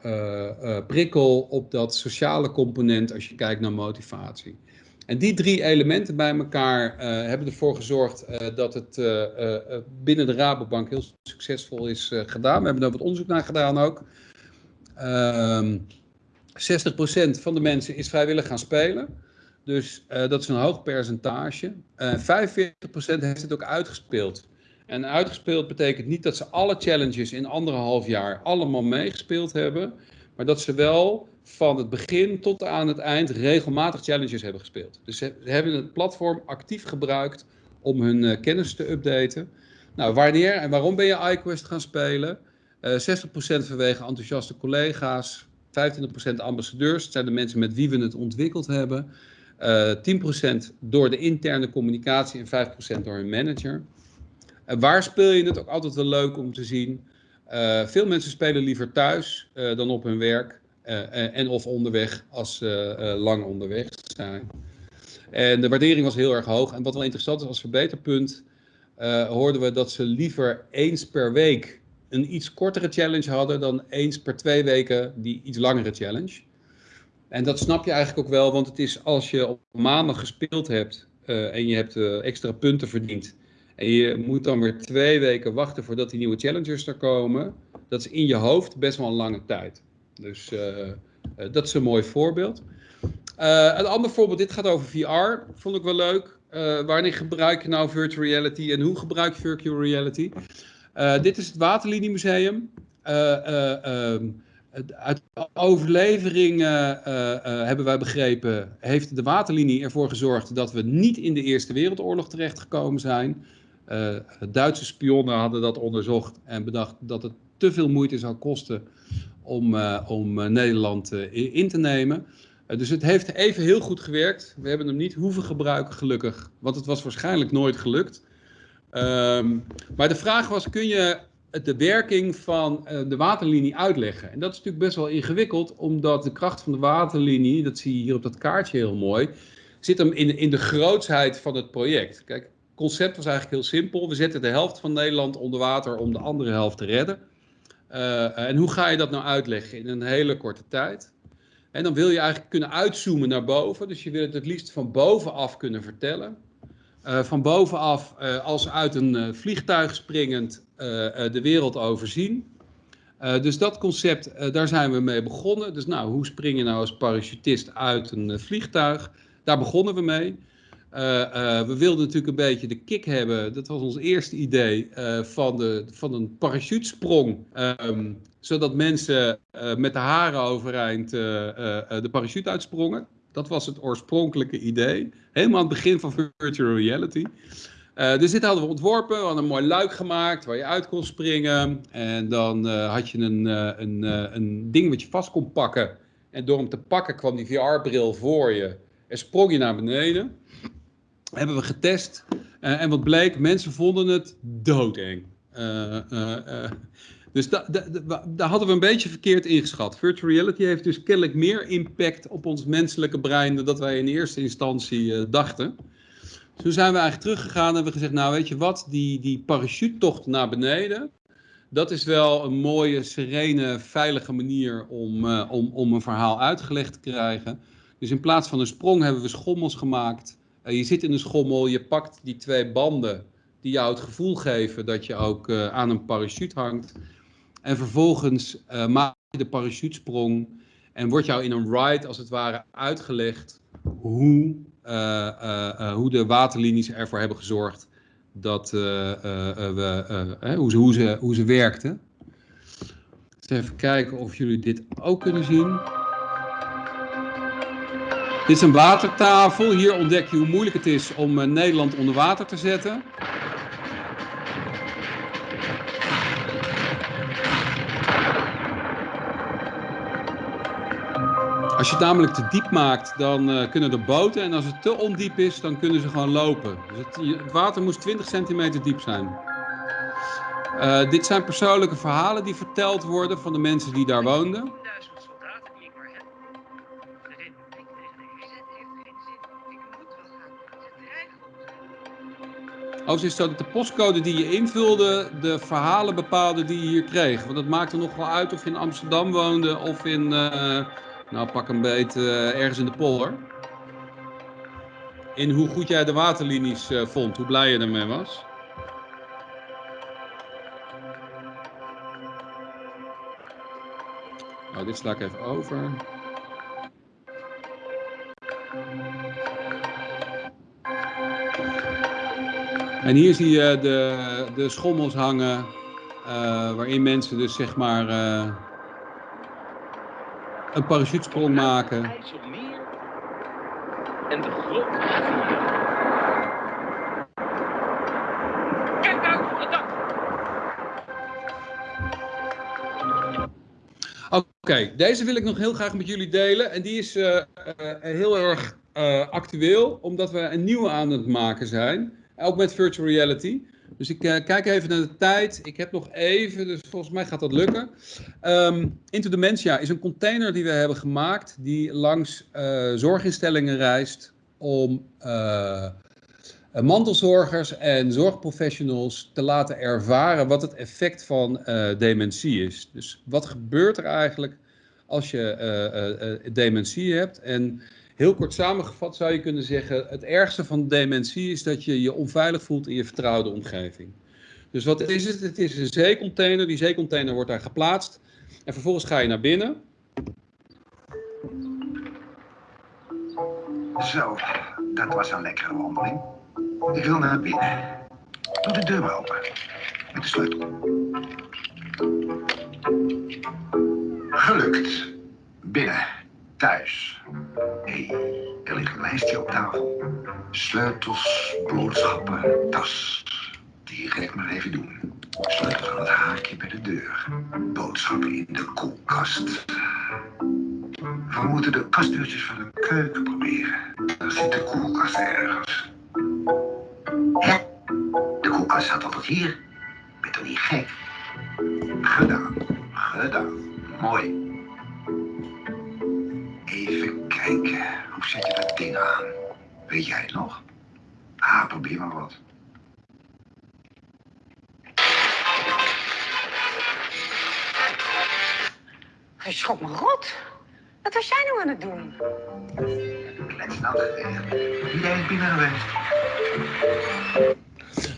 prikkel op dat sociale component als je kijkt naar motivatie. En die drie elementen bij elkaar uh, hebben ervoor gezorgd dat het binnen de Rabobank heel succesvol is gedaan. We hebben daar wat onderzoek naar gedaan ook. 60% ehm, van de mensen is vrijwillig gaan spelen. Dus dat is een hoog percentage. 45% heeft het ook uitgespeeld. En uitgespeeld betekent niet dat ze alle challenges in anderhalf jaar allemaal meegespeeld hebben. Maar dat ze wel van het begin tot aan het eind regelmatig challenges hebben gespeeld. Dus ze hebben het platform actief gebruikt om hun uh, kennis te updaten. Nou, wanneer en waarom ben je iQuest gaan spelen? Uh, eh, 60% vanwege enthousiaste collega's, 25% ambassadeurs, dat zijn de mensen met wie we het ontwikkeld hebben. Uh, eh, 10% door de interne communicatie en 5% door hun manager. En waar speel je het ook altijd wel leuk om te zien. Veel mensen spelen liever thuis dan op hun werk en of onderweg als ze lang onderweg zijn. En de waardering was heel erg hoog. En wat wel interessant is als verbeterpunt, hoorden we dat ze liever eens per week een iets kortere challenge hadden dan eens per twee weken die iets langere challenge. En dat snap je eigenlijk ook wel, want het is als je op maandag gespeeld hebt en je hebt extra punten verdiend en je moet dan weer twee weken wachten voordat die nieuwe challengers er komen. Dat is in je hoofd best wel een lange tijd. Dus uh, uh, dat is een mooi voorbeeld. Uh, een ander voorbeeld, dit gaat over VR. Vond ik wel leuk. wanneer gebruik je nou virtual reality en hoe gebruik je virtual reality? dit is het Waterlinie Museum. Um, uit overlevering hebben wij begrepen, heeft de waterlinie ervoor gezorgd dat we niet in de Eerste Wereldoorlog terechtgekomen zijn. Uh, Duitse spionnen hadden dat onderzocht en bedacht dat het te veel moeite zou kosten om, uh, om uh, Nederland in te nemen. dus het heeft even heel goed gewerkt. We hebben hem niet hoeven gebruiken, gelukkig. Want het was waarschijnlijk nooit gelukt. Ehm, maar de vraag was, kun je de werking van de waterlinie uitleggen? En dat is natuurlijk best wel ingewikkeld, omdat de kracht van de waterlinie, dat zie je hier op dat kaartje heel mooi, zit hem in, in de grootsheid van het project. Kijk, het concept was eigenlijk heel simpel. We zetten de helft van Nederland onder water om de andere helft te redden. Uh, en hoe ga je dat nou uitleggen in een hele korte tijd? En dan wil je eigenlijk kunnen uitzoomen naar boven. Dus je wil het het liefst van bovenaf kunnen vertellen. Uh, van bovenaf uh, als uit een vliegtuig springend de wereld overzien. dus dat concept, daar zijn we mee begonnen. Dus nou, hoe spring je nou als parachutist uit een vliegtuig? Daar begonnen we mee. We wilden natuurlijk een beetje de kick hebben, dat was ons eerste idee, van, de, van een parachutesprong. Um, zodat mensen met de haren overeind de parachute uitsprongen. Dat was het oorspronkelijke idee. Helemaal aan het begin van virtual reality. Dus dit hadden we ontworpen. We hadden een mooi luik gemaakt waar je uit kon springen. En dan had je een, een, een ding wat je vast kon pakken. En door hem te pakken kwam die VR-bril voor je. En sprong je naar beneden. Hebben we getest. en wat bleek, mensen vonden het doodeng. Dus da, daar hadden we een beetje verkeerd ingeschat. Virtual reality heeft dus kennelijk meer impact op ons menselijke brein dan dat wij in eerste instantie uh, dachten. Dus toen zijn we eigenlijk teruggegaan en hebben gezegd, nou weet je wat, die, die parachutetocht naar beneden, dat is wel een mooie, serene, veilige manier om, uh, om, om een verhaal uitgelegd te krijgen. Dus in plaats van een sprong hebben we schommels gemaakt. Uh, je zit in een schommel, je pakt die twee banden die jou het gevoel geven dat je ook aan een parachute hangt. En vervolgens uh, maak je de parachutesprong en wordt jou in een ride als het ware uitgelegd hoe, hoe de waterlinies ervoor hebben gezorgd dat we, hoe, ze, hoe, ze, hoe ze werkten. Dus even kijken of jullie dit ook kunnen zien. Dit is een watertafel. Hier ontdek je hoe moeilijk het is om Nederland onder water te zetten. Als je het namelijk te diep maakt, dan uh, kunnen er boten. En als het te ondiep is, dan kunnen ze gewoon lopen. Dus het, water moest 20 centimeter diep zijn. Uh, dit zijn persoonlijke verhalen die verteld worden van de mensen die daar woonden. Overigens is dat de postcode die je invulde de verhalen bepaalde die je hier kreeg. Want het maakte nog wel uit of je in Amsterdam woonde of in... Uh, nou, pak een beet uh, ergens in de polder. In hoe goed jij de waterlinies uh, vond, hoe blij je ermee was. Nou, dit sla ik even over. En hier zie je de, de schommels hangen, uh, waarin mensen dus zeg maar een parachutesprong maken. En de grote Kijk nou, het dak! Oké, deze wil ik nog heel graag met jullie delen. En die is uh, uh, heel erg actueel, omdat we een nieuwe aan het maken zijn. Ook met virtual reality. Dus ik uh, kijk even naar de tijd. Ik heb nog even, dus volgens mij gaat dat lukken. Um, Into Dementia is een container die we hebben gemaakt die langs uh, zorginstellingen reist om uh, mantelzorgers en zorgprofessionals te laten ervaren wat het effect van dementie is. Dus wat gebeurt er eigenlijk als je dementie hebt en Heel kort samengevat zou je kunnen zeggen, het ergste van dementie is dat je je onveilig voelt in je vertrouwde omgeving. Dus wat is het? Het is een zeecontainer, die zeecontainer wordt daar geplaatst en vervolgens ga je naar binnen. Zo, dat was een lekkere wandeling. Ik wil naar binnen. Doe de deur maar open. Met de sleutel. Gelukt. Binnen thuis. Hé, hey, er ligt een lijstje op tafel. Sleutels, boodschappen, tas. Die ik maar even doen. Sleutels aan het haakje bij de deur. Boodschappen in de koelkast. We moeten de kastdeurtjes van de keuken proberen. Dan zit de koelkast ergens. Hè? De koelkast staat altijd hier. Ben toch niet gek? Gedaan. Gedaan. Mooi. Even kijken. Hoe zet je dat ding aan? Weet jij het nog? Ah, probeer maar wat. Hij schrok me rot. Wat was jij nou aan het doen? Kletsnat. Iedereen is binnen geweest.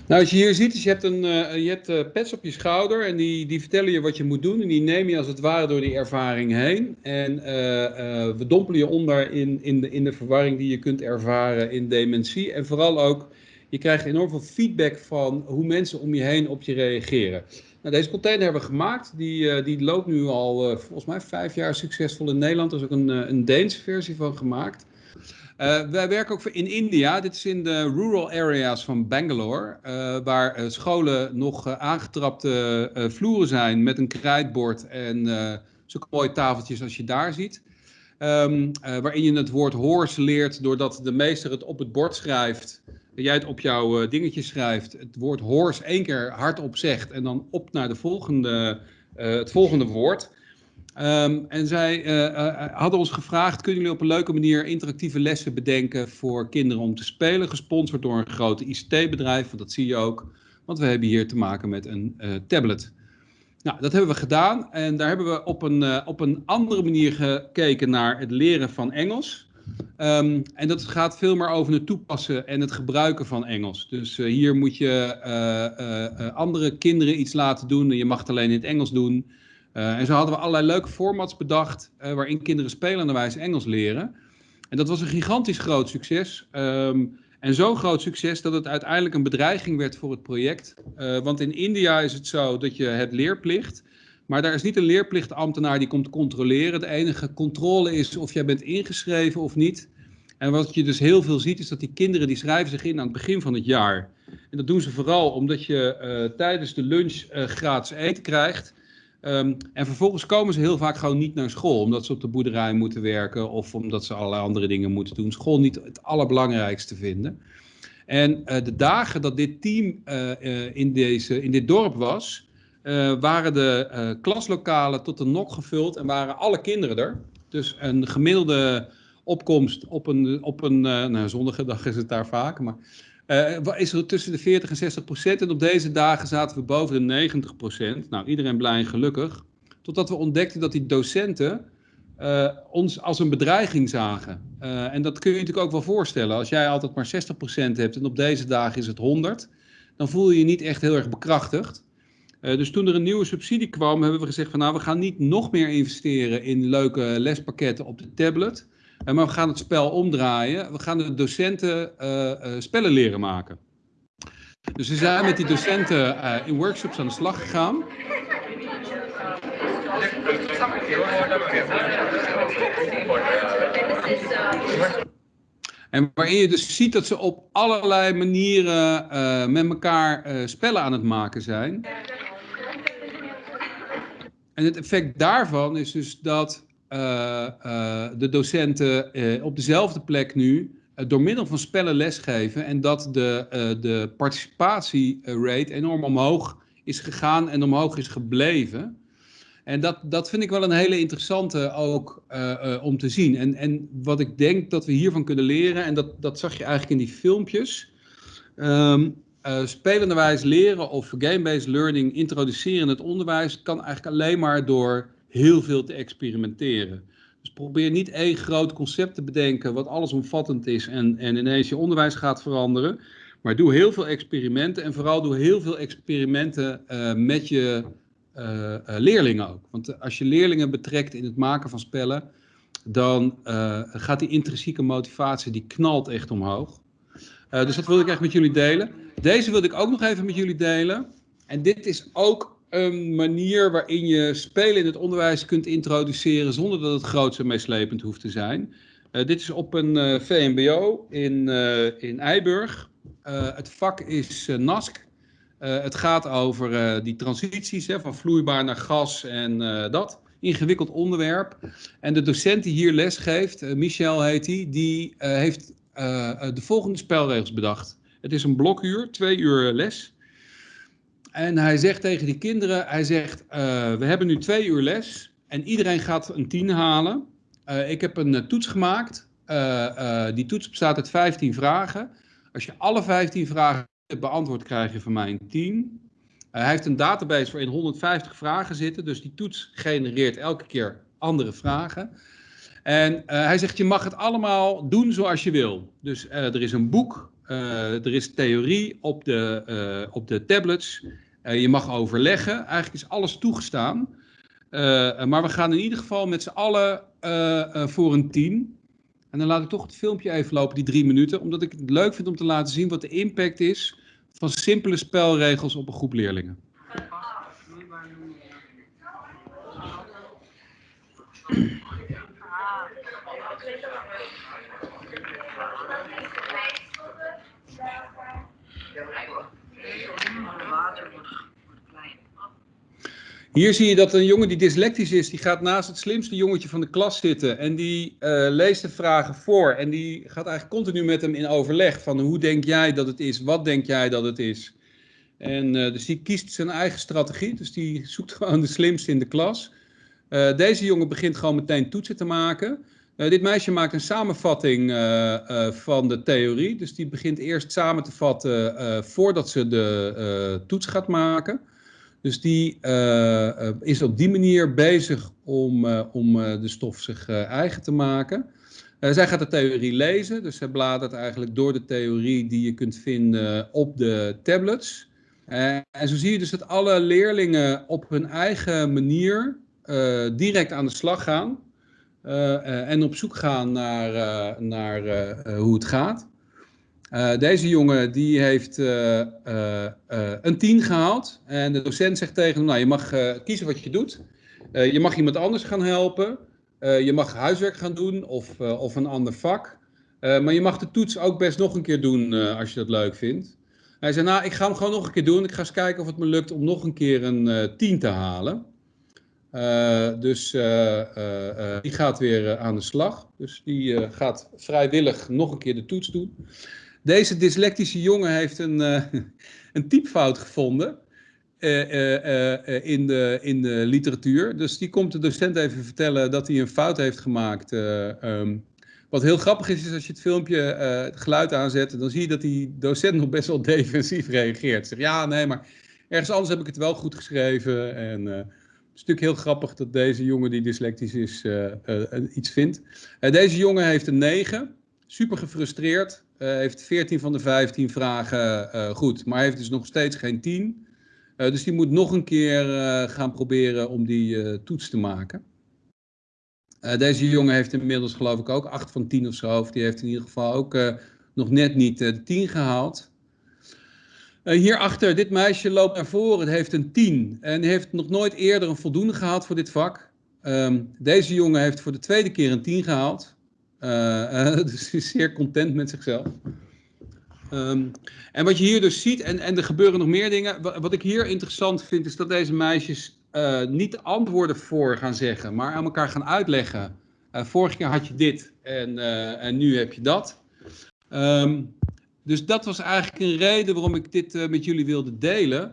Nou, als je hier ziet, is je hebt, een, eh, je hebt eh, pets op je schouder en die, die vertellen je wat je moet doen. En die neem je als het ware door die ervaring heen. En eh, we dompelen je onder in, in, de, in de verwarring die je kunt ervaren in dementie. En vooral ook, je krijgt enorm veel feedback van hoe mensen om je heen op je reageren. Nou, deze container hebben we gemaakt. Die, die loopt nu al volgens mij vijf jaar succesvol in Nederland. Er is ook een, een Deense versie van gemaakt. Eh, wij werken ook in India. Dit is in de rural areas van Bangalore. eh, waar eh, scholen nog aangetrapte vloeren zijn met een krijtbord en zulke mooie tafeltjes als je daar ziet. Ehm, eh, waarin je het woord horse leert doordat de meester het op het bord schrijft. Jij het op jouw dingetje schrijft. Het woord horse één keer hardop zegt en dan op naar de volgende, het volgende woord. Ehm, en zij eh, eh, hadden ons gevraagd: kunnen jullie op een leuke manier interactieve lessen bedenken voor kinderen om te spelen? Gesponsord door een grote ICT-bedrijf, want dat zie je ook. Want we hebben hier te maken met een eh, tablet. Nou, dat hebben we gedaan en daar hebben we op een, eh, op een andere manier gekeken naar het leren van Engels. Ehm, en dat gaat veel meer over het toepassen en het gebruiken van Engels. Dus eh, hier moet je eh, eh, eh, andere kinderen iets laten doen en je mag het alleen in het Engels doen. Eh, en zo hadden we allerlei leuke formats bedacht eh, waarin kinderen spelenderwijs Engels leren. En dat was een gigantisch groot succes. Ehm, en zo'n groot succes dat het uiteindelijk een bedreiging werd voor het project. Eh, want in India is het zo dat je hebt leerplicht. Maar daar is niet een leerplichtambtenaar die komt controleren. De enige controle is of jij bent ingeschreven of niet. En wat je dus heel veel ziet is dat die kinderen die schrijven zich in aan het begin van het jaar. En dat doen ze vooral omdat je tijdens de lunch gratis eten krijgt. Ehm, en vervolgens komen ze heel vaak gewoon niet naar school, omdat ze op de boerderij moeten werken of omdat ze allerlei andere dingen moeten doen. School niet het allerbelangrijkste vinden. En eh, de dagen dat dit team eh, eh, in, deze, in dit dorp was, waren de klaslokalen tot de nok gevuld en waren alle kinderen er. Dus een gemiddelde opkomst op een, op een nou, dag is het daar vaak, maar wa- is er tussen de 40 en 60 procent. En op deze dagen zaten we boven de 90 procent. Nou, iedereen blij en gelukkig. Totdat we ontdekten dat die docenten eh, ons als een bedreiging zagen. Eh, en dat kun je je natuurlijk ook wel voorstellen. Als jij altijd maar 60 procent hebt en op deze dagen is het 100, dan voel je je niet echt heel erg bekrachtigd. Dus toen er een nieuwe subsidie kwam, hebben we gezegd van nou, we gaan niet nog meer investeren in leuke lespakketten op de tablet. Maar we gaan het spel omdraaien. We gaan de docenten eh, eh, spellen leren maken. Dus we zijn met die docenten eh, in workshops aan de slag gegaan. En waarin je dus ziet dat ze op allerlei manieren met elkaar spellen aan het maken zijn. En het effect daarvan is dus dat de docenten eh, op dezelfde plek nu eh, door middel van spellen lesgeven en dat de, eh, de participatierate enorm omhoog is gegaan en omhoog is gebleven. En dat, dat vind ik wel een hele interessante ook eh, eh, om te zien. En, en wat ik denk dat we hiervan kunnen leren, en dat, dat zag je eigenlijk in die filmpjes. ehm, eh, spelenderwijs leren of game-based learning introduceren in het onderwijs kan eigenlijk alleen maar door heel veel te experimenteren. Dus probeer niet één groot concept te bedenken wat allesomvattend is en, en ineens je onderwijs gaat veranderen. Maar doe heel veel experimenten en vooral doe heel veel experimenten eh, met je eh, eh, leerlingen ook. Want als je leerlingen betrekt in het maken van spellen, dan gaat die intrinsieke motivatie, die knalt echt omhoog. Dus dat wilde ik echt met jullie delen. Deze wilde ik ook nog even met jullie delen. En dit is ook een manier waarin je spelen in het onderwijs kunt introduceren zonder dat het groots en meeslepend hoeft te zijn. Eh, dit is op een eh, VMBO in, eh, in Eiburg. Het vak is NASC. Het gaat over die transities hè, van vloeibaar naar gas en dat. ingewikkeld onderwerp. En de docent die hier les geeft, uh, Michel heet die, die heeft de volgende spelregels bedacht. Het is een blokuur, twee uur les. En hij zegt tegen die kinderen, hij zegt, we hebben nu twee uur les en iedereen gaat een tien halen. ik heb een toets gemaakt. die toets bestaat uit 15 vragen. Als je alle 15 vragen beantwoord, krijg je van mij een 10. Eh, hij heeft een database waarin 150 vragen zitten, dus die toets genereert elke keer andere vragen. En hij zegt, je mag het allemaal doen zoals je wil. Dus er is een boek, er is theorie op de, op de tablets. Je mag overleggen, eigenlijk is alles toegestaan. maar we gaan in ieder geval met z'n allen voor een 10. En dan laat ik toch het filmpje even lopen, die drie minuten, omdat ik het leuk vind om te laten zien wat de impact is van simpele spelregels op een groep leerlingen. Hier zie je dat een jongen die dyslectisch is, die gaat naast het slimste jongetje van de klas zitten en die uh, leest de vragen voor en die gaat eigenlijk continu met hem in overleg van hoe denk jij dat het is, wat denk jij dat het is. En uh, dus die kiest zijn eigen strategie, dus die zoekt gewoon de slimste in de klas. Uh, deze jongen begint gewoon meteen toetsen te maken. dit meisje maakt een samenvatting van de theorie, dus die begint eerst samen te vatten voordat ze de toets gaat maken. Dus die uh, is op die manier bezig om, uh, om de stof zich eigen te maken. zij gaat de theorie lezen, dus zij bladert eigenlijk door de theorie die je kunt vinden op de tablets. en zo zie je dus dat alle leerlingen op hun eigen manier direct aan de slag gaan. en op zoek gaan naar, naar hoe het gaat. Uh, deze jongen die heeft uh, uh, een 10 gehaald. En de docent zegt tegen hem, nou je mag kiezen wat je doet. je mag iemand anders gaan helpen. je mag huiswerk gaan doen of, of een ander vak. maar je mag de toets ook best nog een keer doen als je dat leuk vindt. Hij zei, nou ik ga hem gewoon nog een keer doen. Ik ga eens kijken of het me lukt om nog een keer een 10 te halen. dus die gaat weer aan de slag. Dus die gaat vrijwillig nog een keer de toets doen. Deze dyslectische jongen heeft een, uh, een typfout gevonden uh, uh, in, de, in de literatuur. Dus die komt de docent even vertellen dat hij een fout heeft gemaakt. Um, wat heel grappig is, is als je het filmpje het geluid aanzet, dan zie je dat die docent nog best wel defensief reageert. Zegt ja, nee, maar ergens anders heb ik het wel goed geschreven. En het is natuurlijk heel grappig dat deze jongen die dyslectisch is iets vindt. deze jongen heeft een 9, super gefrustreerd. Uh, heeft 14 van de 15 vragen uh, goed, maar heeft dus nog steeds geen 10. Uh, dus die moet nog een keer gaan proberen om die toets te maken. deze jongen heeft inmiddels geloof ik ook 8 van 10 of zo. Die heeft in ieder geval ook nog net niet de 10 gehaald. hierachter, dit meisje loopt naar voren, het heeft een 10. En heeft nog nooit eerder een voldoende gehaald voor dit vak. Um, deze jongen heeft voor de tweede keer een 10 gehaald. Uh, dus hij is zeer content met zichzelf. Um, en wat je hier dus ziet, en, en er gebeuren nog meer dingen. Wat, ik hier interessant vind, is dat deze meisjes uh, niet antwoorden voor gaan zeggen, maar aan elkaar gaan uitleggen. Uh, vorige keer had je dit en, en nu heb je dat. Um, dus dat was eigenlijk een reden waarom ik dit met jullie wilde delen.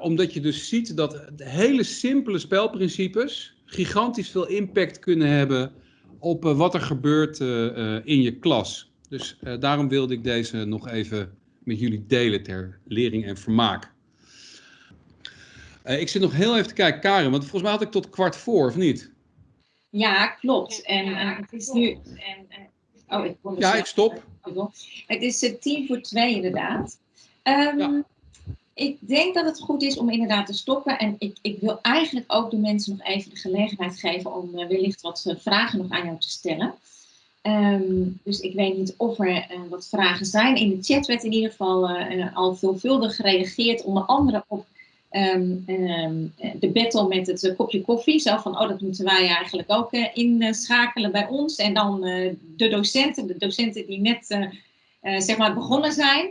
omdat je dus ziet dat hele simpele spelprincipes gigantisch veel impact kunnen hebben op eh, wat er gebeurt eh, eh, in je klas. Dus daarom wilde ik deze nog even met jullie delen ter lering en vermaak. ik zit nog heel even te kijken, Karen, want volgens mij had ik tot kwart voor, of niet? Ja, klopt. En uh, het is nu. En, uh, oh, ik ja, ik stop. Het is uh, tien voor twee, inderdaad. Um, ja ik denk dat het goed is om inderdaad te stoppen. En ik, ik wil eigenlijk ook de mensen nog even de gelegenheid geven om uh, wellicht wat uh, vragen nog aan jou te stellen. Um, dus ik weet niet of er uh, wat vragen zijn. In de chat werd in ieder geval al veelvuldig gereageerd, onder andere op um, um, de battle met het kopje koffie. Zo van, oh, dat moeten wij eigenlijk ook inschakelen bij ons. En dan de docenten, de docenten die net zeg maar begonnen zijn.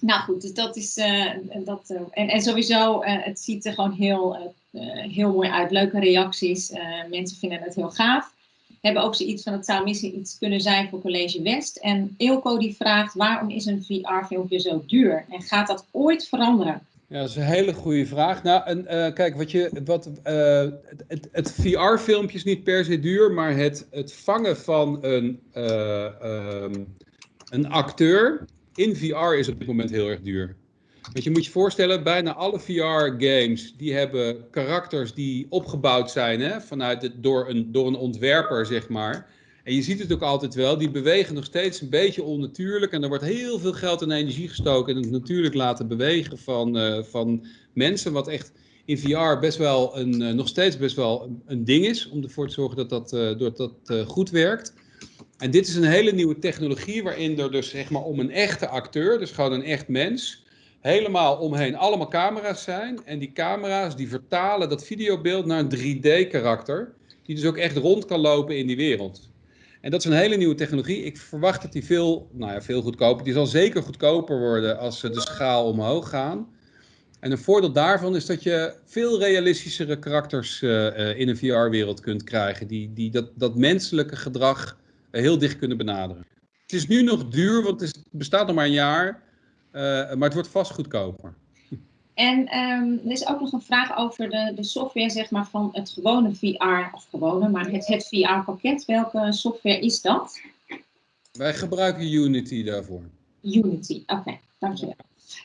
Nou goed, dus dat is. Uh, dat, uh, en, en sowieso, uh, het ziet er gewoon heel heel mooi uit. Leuke reacties. mensen vinden het heel gaaf. Hebben ook zoiets van, het zou misschien iets kunnen zijn voor College West. En Ilko die vraagt, waarom is een VR-filmpje zo duur? En gaat dat ooit veranderen? Ja, dat is een hele goede vraag. Nou, kijk, wat je, wat, het, het VR-filmpje is niet per se duur, maar het, het vangen van een, ehm, een acteur in VR is op dit moment heel erg duur. Want je moet je voorstellen, bijna alle VR-games die hebben karakters die opgebouwd zijn hè, vanuit door, een, door een ontwerper, zeg maar. En je ziet het ook altijd wel, die bewegen nog steeds een beetje onnatuurlijk. En er wordt heel veel geld en energie gestoken in het natuurlijk laten bewegen van, uh, van mensen. Wat echt in VR best wel een, uh, nog steeds best wel een, een, ding is. Om ervoor te zorgen dat dat, uh, dat, dat goed werkt. En dit is een hele nieuwe technologie waarin er dus zeg maar om een echte acteur, dus gewoon een echt mens, helemaal omheen allemaal camera's zijn. En die camera's die vertalen dat videobeeld naar een 3D-karakter, die dus ook echt rond kan lopen in die wereld. En dat is een hele nieuwe technologie. Ik verwacht dat die veel, nou ja, veel goedkoper, die zal zeker goedkoper worden als ze de schaal omhoog gaan. En een voordeel daarvan is dat je veel realistischere karakters uh, uh, in een VR-wereld kunt krijgen, die, die dat, dat menselijke gedrag heel dicht kunnen benaderen. Het is nu nog duur, want het bestaat nog maar een jaar, uh, maar het wordt vast goedkoper. En um, er is ook nog een vraag over de, de software zeg maar, van het gewone VR, of gewone, maar het, het VR-pakket. Welke software is dat? Wij gebruiken Unity daarvoor. Unity, oké, okay, dankjewel.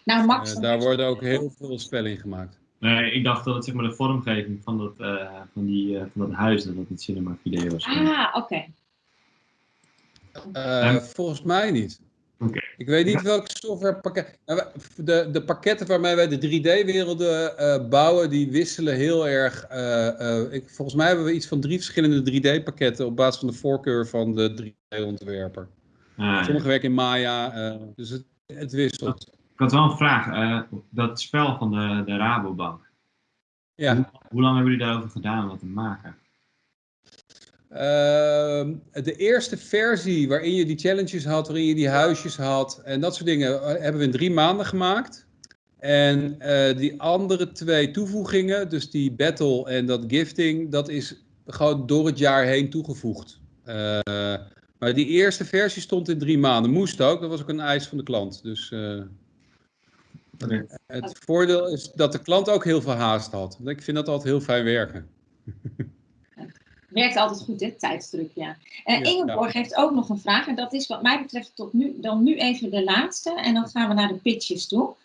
Nou, Max. Uh, daar worden ook heel veel spellen in gemaakt. Nee, ik dacht dat het zeg maar de vormgeving van dat, uh, van die, uh, van dat huis, dat het cinema video was. Ah, oké. Okay. Uh, volgens mij niet. Okay. Ik weet niet welke softwarepakket. Nou, de, de pakketten waarmee wij de 3D-werelden uh, bouwen, die wisselen heel erg. Uh, ik, volgens mij hebben we iets van drie verschillende 3D-pakketten op basis van de voorkeur van de 3D-ontwerper. Ah, Sommige ja. werken in Maya, dus het, het wisselt. Ik had wel een vraag. dat spel van de, de Rabobank. Ja. Hoe, hoe lang hebben jullie daarover gedaan om dat te maken? Uh, de eerste versie waarin je die challenges had, waarin je die huisjes had en dat soort dingen, hebben we in drie maanden gemaakt. En uh, die andere twee toevoegingen, dus die battle en dat gifting, dat is gewoon door het jaar heen toegevoegd. Uh, maar die eerste versie stond in drie maanden. Moest ook, dat was ook een eis van de klant. Dus het voordeel is dat de klant ook heel veel haast had. Ik vind dat altijd heel fijn werken. werkt altijd goed, hè? Tijdsdruk, ja. Uh, Ingeborg ja. heeft ook nog een vraag. En dat is wat mij betreft tot nu, dan nu even de laatste. En dan gaan we naar de pitches toe.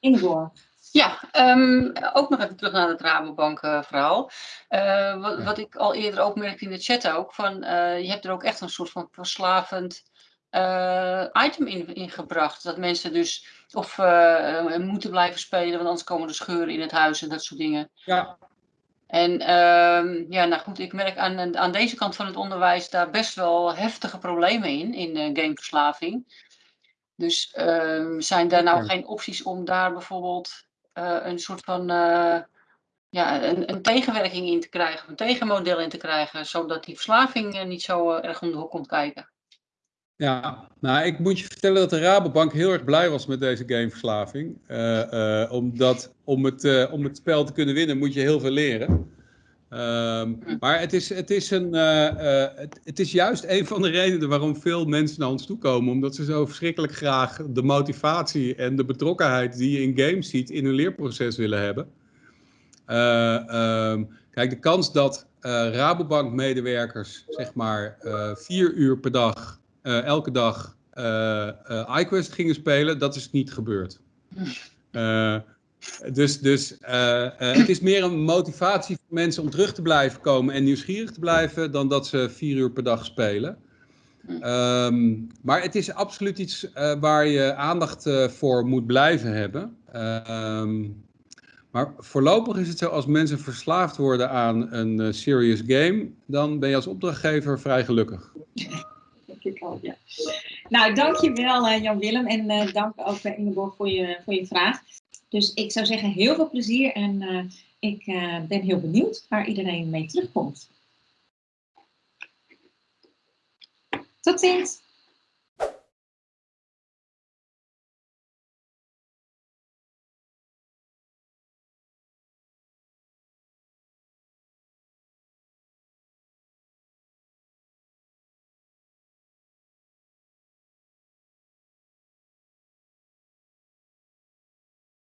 Ingeborg. Ja, um, ook nog even terug naar het Rabobank uh, verhaal. Uh, wat, wat, ik al eerder ook merkte in de chat ook. Van, je hebt er ook echt een soort van verslavend item in, in gebracht. Dat mensen dus of moeten blijven spelen, want anders komen er scheuren in het huis en dat soort dingen. Ja, en uh, ja, nou goed, ik merk aan, aan deze kant van het onderwijs daar best wel heftige problemen in, in uh, gameverslaving. Dus uh, zijn daar nou geen opties om daar bijvoorbeeld uh, een soort van ja, een, een, tegenwerking in te krijgen, een tegenmodel in te krijgen, zodat die verslaving niet zo erg om de hoek komt kijken? Ja, nou ik moet je vertellen dat de Rabobank heel erg blij was met deze gameverslaving. Uh, uh, omdat om het, uh, om het spel te kunnen winnen moet je heel veel leren. Um, maar het is, het, is een, het, het, is juist een van de redenen waarom veel mensen naar ons toe komen. Omdat ze zo verschrikkelijk graag de motivatie en de betrokkenheid die je in games ziet in hun leerproces willen hebben. Um, kijk, de kans dat Rabobank medewerkers zeg maar vier uur per dag elke dag uh, uh, iQuest gingen spelen, dat is niet gebeurd. dus dus het is meer een motivatie voor mensen om terug te blijven komen en nieuwsgierig te blijven, dan dat ze vier uur per dag spelen. Um, maar het is absoluut iets waar je aandacht voor moet blijven hebben. Um, maar voorlopig is het zo, als mensen verslaafd worden aan een serious game, dan ben je als opdrachtgever vrij gelukkig ik. Nou, dankjewel uh, Jan-Willem en uh, dank ook uh, Ingeborg voor je, voor je vraag. Dus ik zou zeggen heel veel plezier en ik ben heel benieuwd waar iedereen mee terugkomt. Tot ziens!